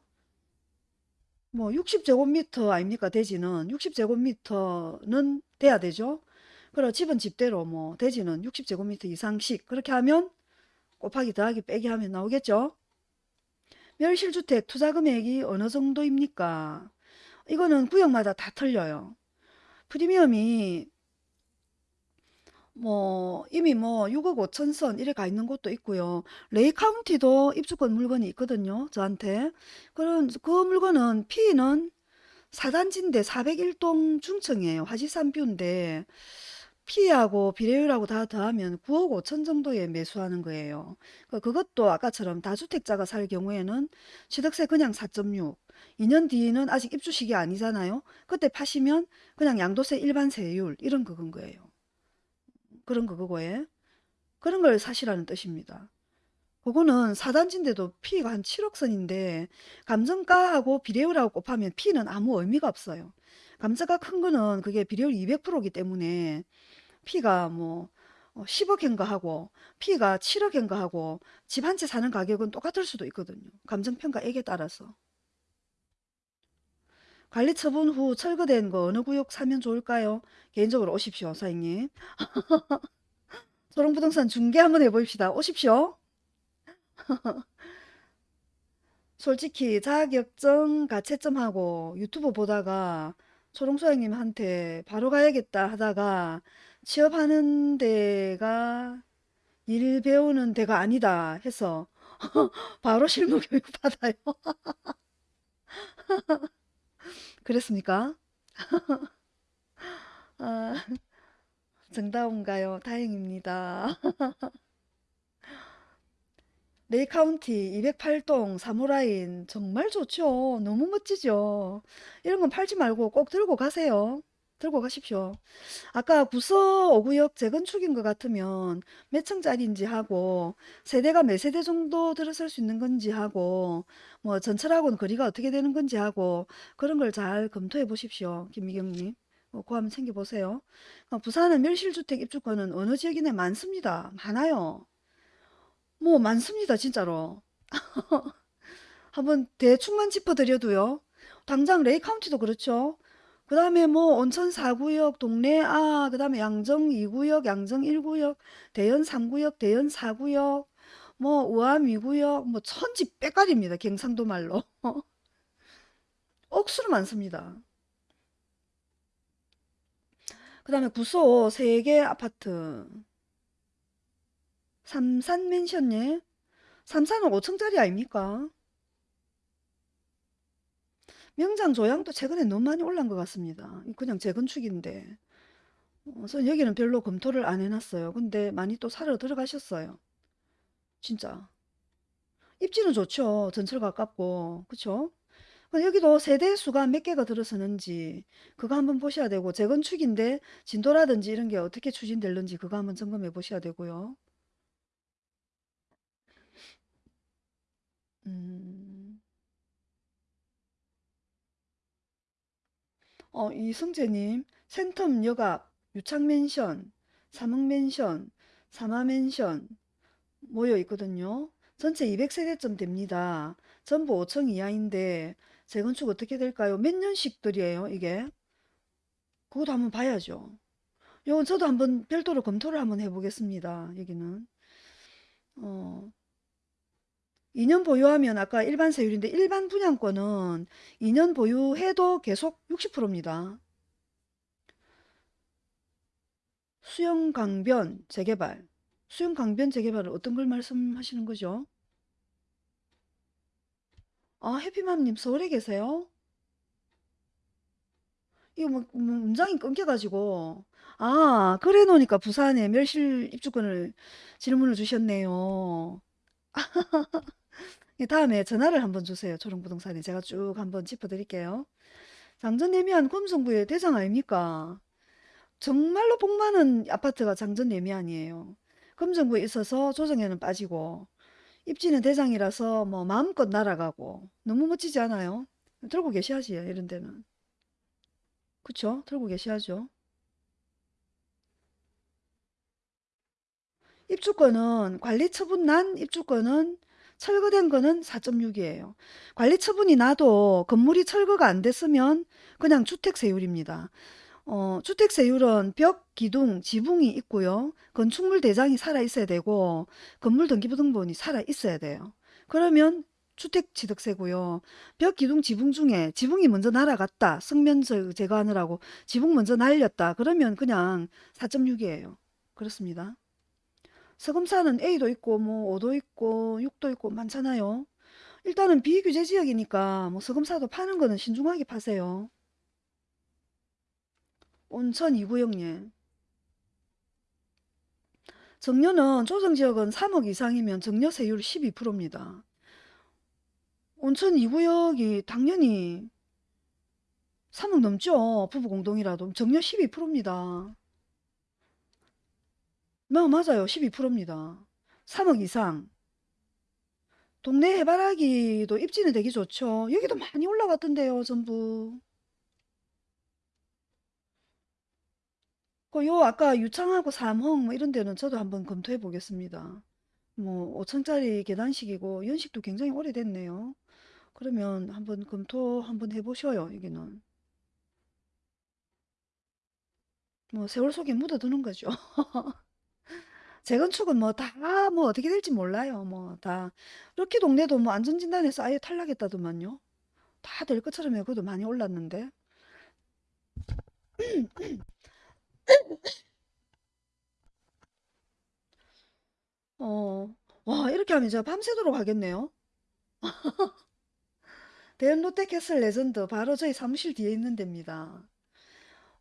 뭐 60제곱미터 아닙니까? 대지는 60제곱미터는 돼야 되죠? 그럼 집은 집대로 뭐 대지는 60제곱미터 이상씩 그렇게 하면 곱하기 더하기 빼기 하면 나오겠죠? 멸실주택 투자 금액이 어느 정도입니까? 이거는 구역마다 다 틀려요. 프리미엄이 뭐 이미 뭐 6억 5천 선 이래 가 있는 곳도 있고요. 레이 카운티도 입주권 물건이 있거든요. 저한테. 그런 그 물건은 P는 4단지인데 401동 중층이에요. 화지산뷰인데 P하고 비례율하고 다 더하면 9억 5천 정도에 매수하는 거예요. 그- 그것도 아까처럼 다주택자가 살 경우에는 취득세 그냥 4.6, 2년 뒤는 아직 입주 시기 아니잖아요. 그때 파시면 그냥 양도세 일반 세율 이런 그건 거예요. 그런 그거고에 그런 걸 사시라는 뜻입니다. 그거는 4단지인데도 P가 한 7억 선인데 감정가하고 비례율하고 곱하면 P는 아무 의미가 없어요. 감정가 큰 거는 그게 비례율 200%이기 때문에 P가 뭐 10억인가 하고 P가 7억인가 하고 집 한 채 사는 가격은 똑같을 수도 있거든요. 감정평가액에 따라서. 관리 처분 후 철거된 거 어느 구역 사면 좋을까요? 개인적으로 오십시오, 사장님. 소롱부동산 중개 한번 해봅시다. 오십시오. 솔직히 자격증 가채점하고 유튜브 보다가 초롱소장님한테 바로 가야겠다 하다가 취업하는 데가 일 배우는 데가 아니다 해서 바로 실무 교육 받아요. 그랬습니까? 아, 정다운가요? 다행입니다. 레이카운티 208동 사호 라인 정말 좋죠. 너무 멋지죠. 이런 건 팔지 말고 꼭 들고 가세요. 들고 가십시오. 아까 구서 5구역 재건축인 것 같으면 몇 층짜리인지 하고 세대가 몇 세대 정도 들어설 수 있는 건지 하고 뭐 전철하고는 거리가 어떻게 되는 건지 하고 그런 걸 잘 검토해 보십시오. 김미경님. 어, 그거 한번 챙겨보세요. 어, 부산은 멸실주택 입주권은 어느 지역이나 많습니다. 많아요. 뭐 많습니다. 진짜로. 한번 대충만 짚어드려도요. 당장 레이 카운티도 그렇죠. 그 다음에 뭐 온천 4구역, 동래, 아, 그 다음에 양정 2구역, 양정 1구역, 대연 3구역, 대연 4구역, 뭐 우암 2구역, 뭐 천지 빼깔입니다. 경상도 말로. 억수로 많습니다. 그 다음에 구소 3개 아파트. 삼산 맨션예? 삼산은 5층짜리 아닙니까? 명장 조양도 최근에 너무 많이 올란 것 같습니다. 그냥 재건축인데. 어, 그래서 여기는 별로 검토를 안 해놨어요. 근데 많이 또 사러 들어가셨어요. 진짜. 입지는 좋죠. 전철 가깝고. 그쵸? 여기도 세대 수가 몇 개가 들어서는지 그거 한번 보셔야 되고 재건축인데 진도라든지 이런 게 어떻게 추진될는지 그거 한번 점검해 보셔야 되고요. 음. 어, 이승재님, 센텀 역앞, 유창맨션, 삼흥맨션, 삼화맨션 모여 있거든요. 전체 200세대쯤 됩니다. 전부 5층 이하인데 재건축 어떻게 될까요? 몇 년씩들이에요, 이게? 그것도 한번 봐야죠. 요건 저도 한번 별도로 검토를 한번 해보겠습니다. 여기는. 어, 2년 보유하면 아까 일반 세율인데 일반 분양권은 2년 보유해도 계속 60%입니다. 수영 강변 재개발. 수영 강변 재개발은 어떤 걸 말씀하시는 거죠? 아, 해피맘님 서울에 계세요? 이거 뭐, 뭐 문장이 끊겨가지고. 아, 그래 놓으니까 부산에 멸실 입주권을 질문을 주셨네요. 예, 다음에 전화를 한번 주세요. 초롱부동산에 제가 쭉 한번 짚어드릴게요. 장전예미한 금성구의 대장 아닙니까? 정말로 복 많은 아파트가 장전예미안이에요. 금정구에 있어서 조정에는 빠지고 입지는 대장이라서 뭐 마음껏 날아가고 너무 멋지지 않아요? 들고 계셔야지 이런 데는. 그쵸? 들고 계셔야죠. 입주권은 관리 처분 난 입주권은 철거된 거는 4.6이에요. 관리 처분이 나도 건물이 철거가 안 됐으면 그냥 주택세율입니다. 어, 주택세율은 벽, 기둥, 지붕이 있고요. 건축물 대장이 살아 있어야 되고 건물 등기부등본이 살아 있어야 돼요. 그러면 주택취득세고요. 벽, 기둥, 지붕 중에 지붕이 먼저 날아갔다. 저- 제거하느라고 지붕 먼저 날렸다. 그러면 그냥 4.6이에요. 그렇습니다. 서금사는 A도 있고 뭐 5도 있고 6도 있고 많잖아요. 일단은 비규제 지역이니까 뭐 서금사도 파는 거는 신중하게 파세요. 온천 2구역예. 정려는 조정지역은 3억 이상이면 정려세율 12%입니다. 온천 2구역이 당연히 3억 넘죠. 부부공동이라도 정려 12%입니다. 뭐 맞아요. 12%입니다. 3억 이상. 동네 해바라기도 입지는 되게 좋죠. 여기도 많이 올라갔던데요. 전부. 그요 아까 유창하고 삼흥 뭐 이런 데는 저도 한번 검토해 보겠습니다. 뭐 5층짜리 계단식이고 연식도 굉장히 오래됐네요. 그러면 한번 검토 한번 해보셔요. 여기는. 뭐 세월 속에 묻어두는 거죠. 재건축은 뭐 다 뭐 어떻게 될지 몰라요. 뭐다 이렇게 동네도 뭐 안전진단에서 아예 탈락했다더만요. 다 될 것처럼 해고도 많이 올랐는데. 어, 와 이렇게 하면 제가 밤새도록 하겠네요. 대연 롯데캐슬 레전드 바로 저희 사무실 뒤에 있는 데입니다.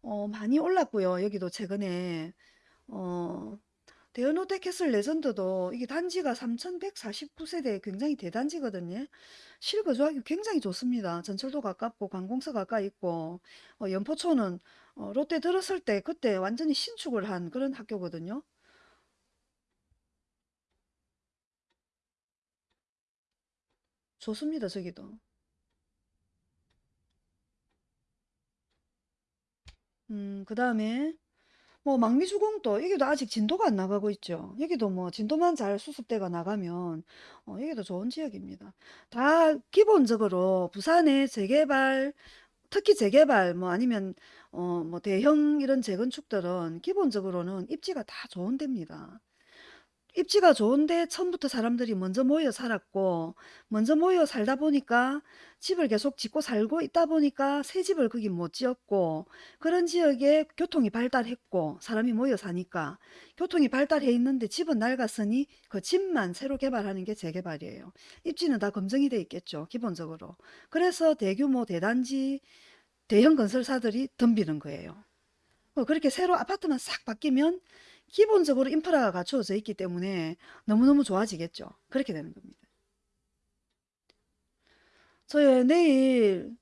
어, 많이 올랐고요. 여기도 최근에 어, 대연 롯데캐슬 레전드도 이게 단지가 3149세대 굉장히 대단지거든요. 실거주하기 굉장히 좋습니다. 전철도 가깝고 관공서 가까이 있고 어, 연포초는 어, 롯데 들었을 때 그때 완전히 신축을 한 그런 학교거든요. 좋습니다. 저기도. 음, 그 다음에 뭐 망미주공도 여기도 아직 진도가 안 나가고 있죠. 여기도 뭐 진도만 잘 수습대가 나가면 어, 여기도 좋은 지역입니다. 다 기본적으로 부산의 재개발, 특히 재개발 뭐 아니면 어, 뭐 대형 이런 재건축들은 기본적으로는 입지가 다 좋은 데입니다. 입지가 좋은데 처음부터 사람들이 먼저 모여 살았고 먼저 모여 살다 보니까 집을 계속 짓고 살고 있다 보니까 새 집을 거기 못 지었고 그런 지역에 교통이 발달했고 사람이 모여 사니까 교통이 발달해 있는데 집은 낡았으니 그 집만 새로 개발하는 게 재개발이에요. 입지는 다 검증이 돼 있겠죠. 기본적으로. 그래서 대규모 대단지 대형 건설사들이 덤비는 거예요. 어, 그렇게 새로 아파트만 싹 바뀌면 기본적으로 인프라가 갖추어져 있기 때문에 너무너무 좋아지겠죠. 그렇게 되는 겁니다. 저희 내일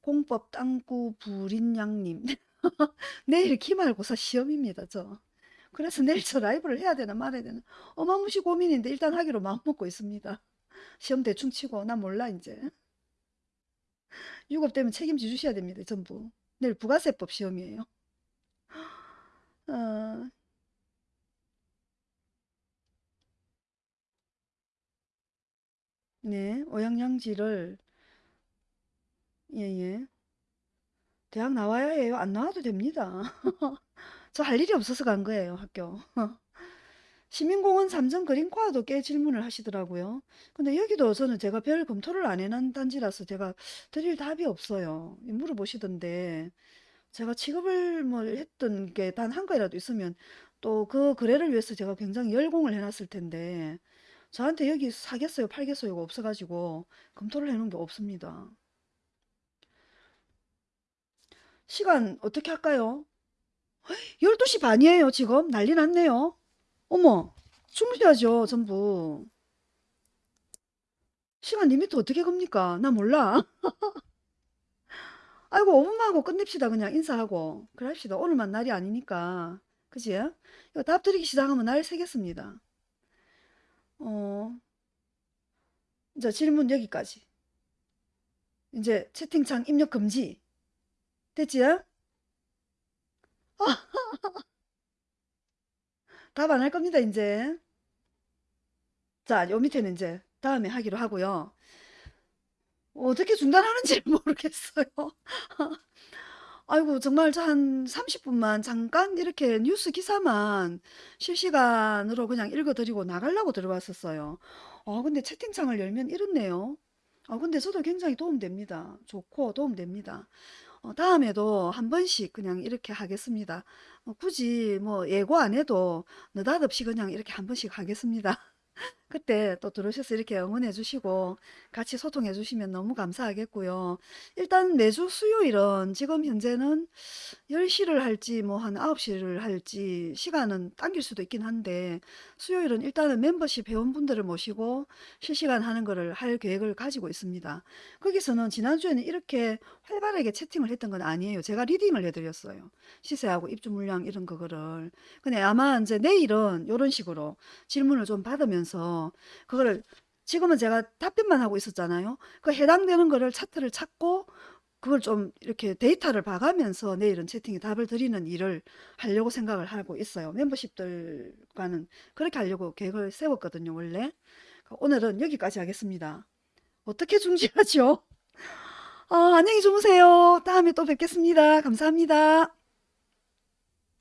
공법 땅구 불인양님 내일 기말고사 시험입니다. 저. 그래서 내일 저 라이브를 해야 되나 말아야 되나 어마무시 고민인데 일단 하기로 마음먹고 있습니다. 시험 대충 치고 나 몰라 이제. 유급 되면 책임져 주셔야 됩니다. 전부. 내일 부가세법 시험이에요. 어, 네, 오양양지를 예예. 대학 나와야 해요. 안 나와도 됩니다. 저 할 일이 없어서 간 거예요, 학교. 시민공원 삼정 그린코아도 꽤 질문을 하시더라고요. 근데 여기도 저는 제가 별 검토를 안 해놓은 단지라서 제가 드릴 답이 없어요. 물어보시던데 제가 취급을 뭐 했던 게 단한 거라도 있으면 또 그 거래를 위해서 제가 굉장히 열공을 해놨을 텐데 저한테 여기 사겠어요, 팔겠어요가 없어가지고 검토를 해놓은 게 없습니다. 시간 어떻게 할까요? 12시 반이에요, 지금. 난리 났네요. 어머, 주무셔야죠, 전부. 시간 limit 어떻게 겁니까? 나 몰라. 아이고, 5분만 하고 끝냅시다. 그냥 인사하고. 그럽시다. 오늘만 날이 아니니까. 그지? 이거 답 드리기 시작하면 날 새겠습니다. 어, 이제 질문 여기까지. 이제 채팅창 입력 금지. 됐지? 답안 할 겁니다, 이제. 자, 요 밑에는 이제 다음에 하기로 하고요. 어떻게 중단하는지 모르겠어요. 아이고, 정말 저한 30분만 잠깐 이렇게 뉴스 기사만 실시간으로 그냥 읽어드리고 나가려고 들어왔었어요. 아, 근데 채팅창을 열면 이렇네요. 아, 근데 저도 굉장히 도움됩니다. 좋고 도움됩니다. 어, 다음에도 한 번씩 그냥 이렇게 하겠습니다. 어, 굳이 뭐 예고 안 해도 느닷없이 그냥 이렇게 한 번씩 하겠습니다. 그때 또 들어오셔서 이렇게 응원해 주시고 같이 소통해 주시면 너무 감사하겠고요. 일단 매주 수요일은 지금 현재는 10시를 할지 뭐 한 9시를 할지 시간은 당길 수도 있긴 한데 수요일은 일단은 멤버십 회원분들을 모시고 실시간 하는 거를 할 계획을 가지고 있습니다. 거기서는 지난주에는 이렇게 활발하게 채팅을 했던 건 아니에요. 제가 리딩을 해드렸어요. 시세하고 입주 물량 이런 거를. 근데 아마 이제 내일은 이런 식으로 질문을 좀 받으면서 그거를 지금은 제가 답변만 하고 있었잖아요. 그 해당되는 거를 차트를 찾고 그걸 좀 이렇게 데이터를 봐가면서 내일은 채팅에 답을 드리는 일을 하려고 생각을 하고 있어요. 멤버십들과는 그렇게 하려고 계획을 세웠거든요, 원래. 오늘은 여기까지 하겠습니다. 어떻게 중지하죠? 아, 안녕히 주무세요. 다음에 또 뵙겠습니다. 감사합니다.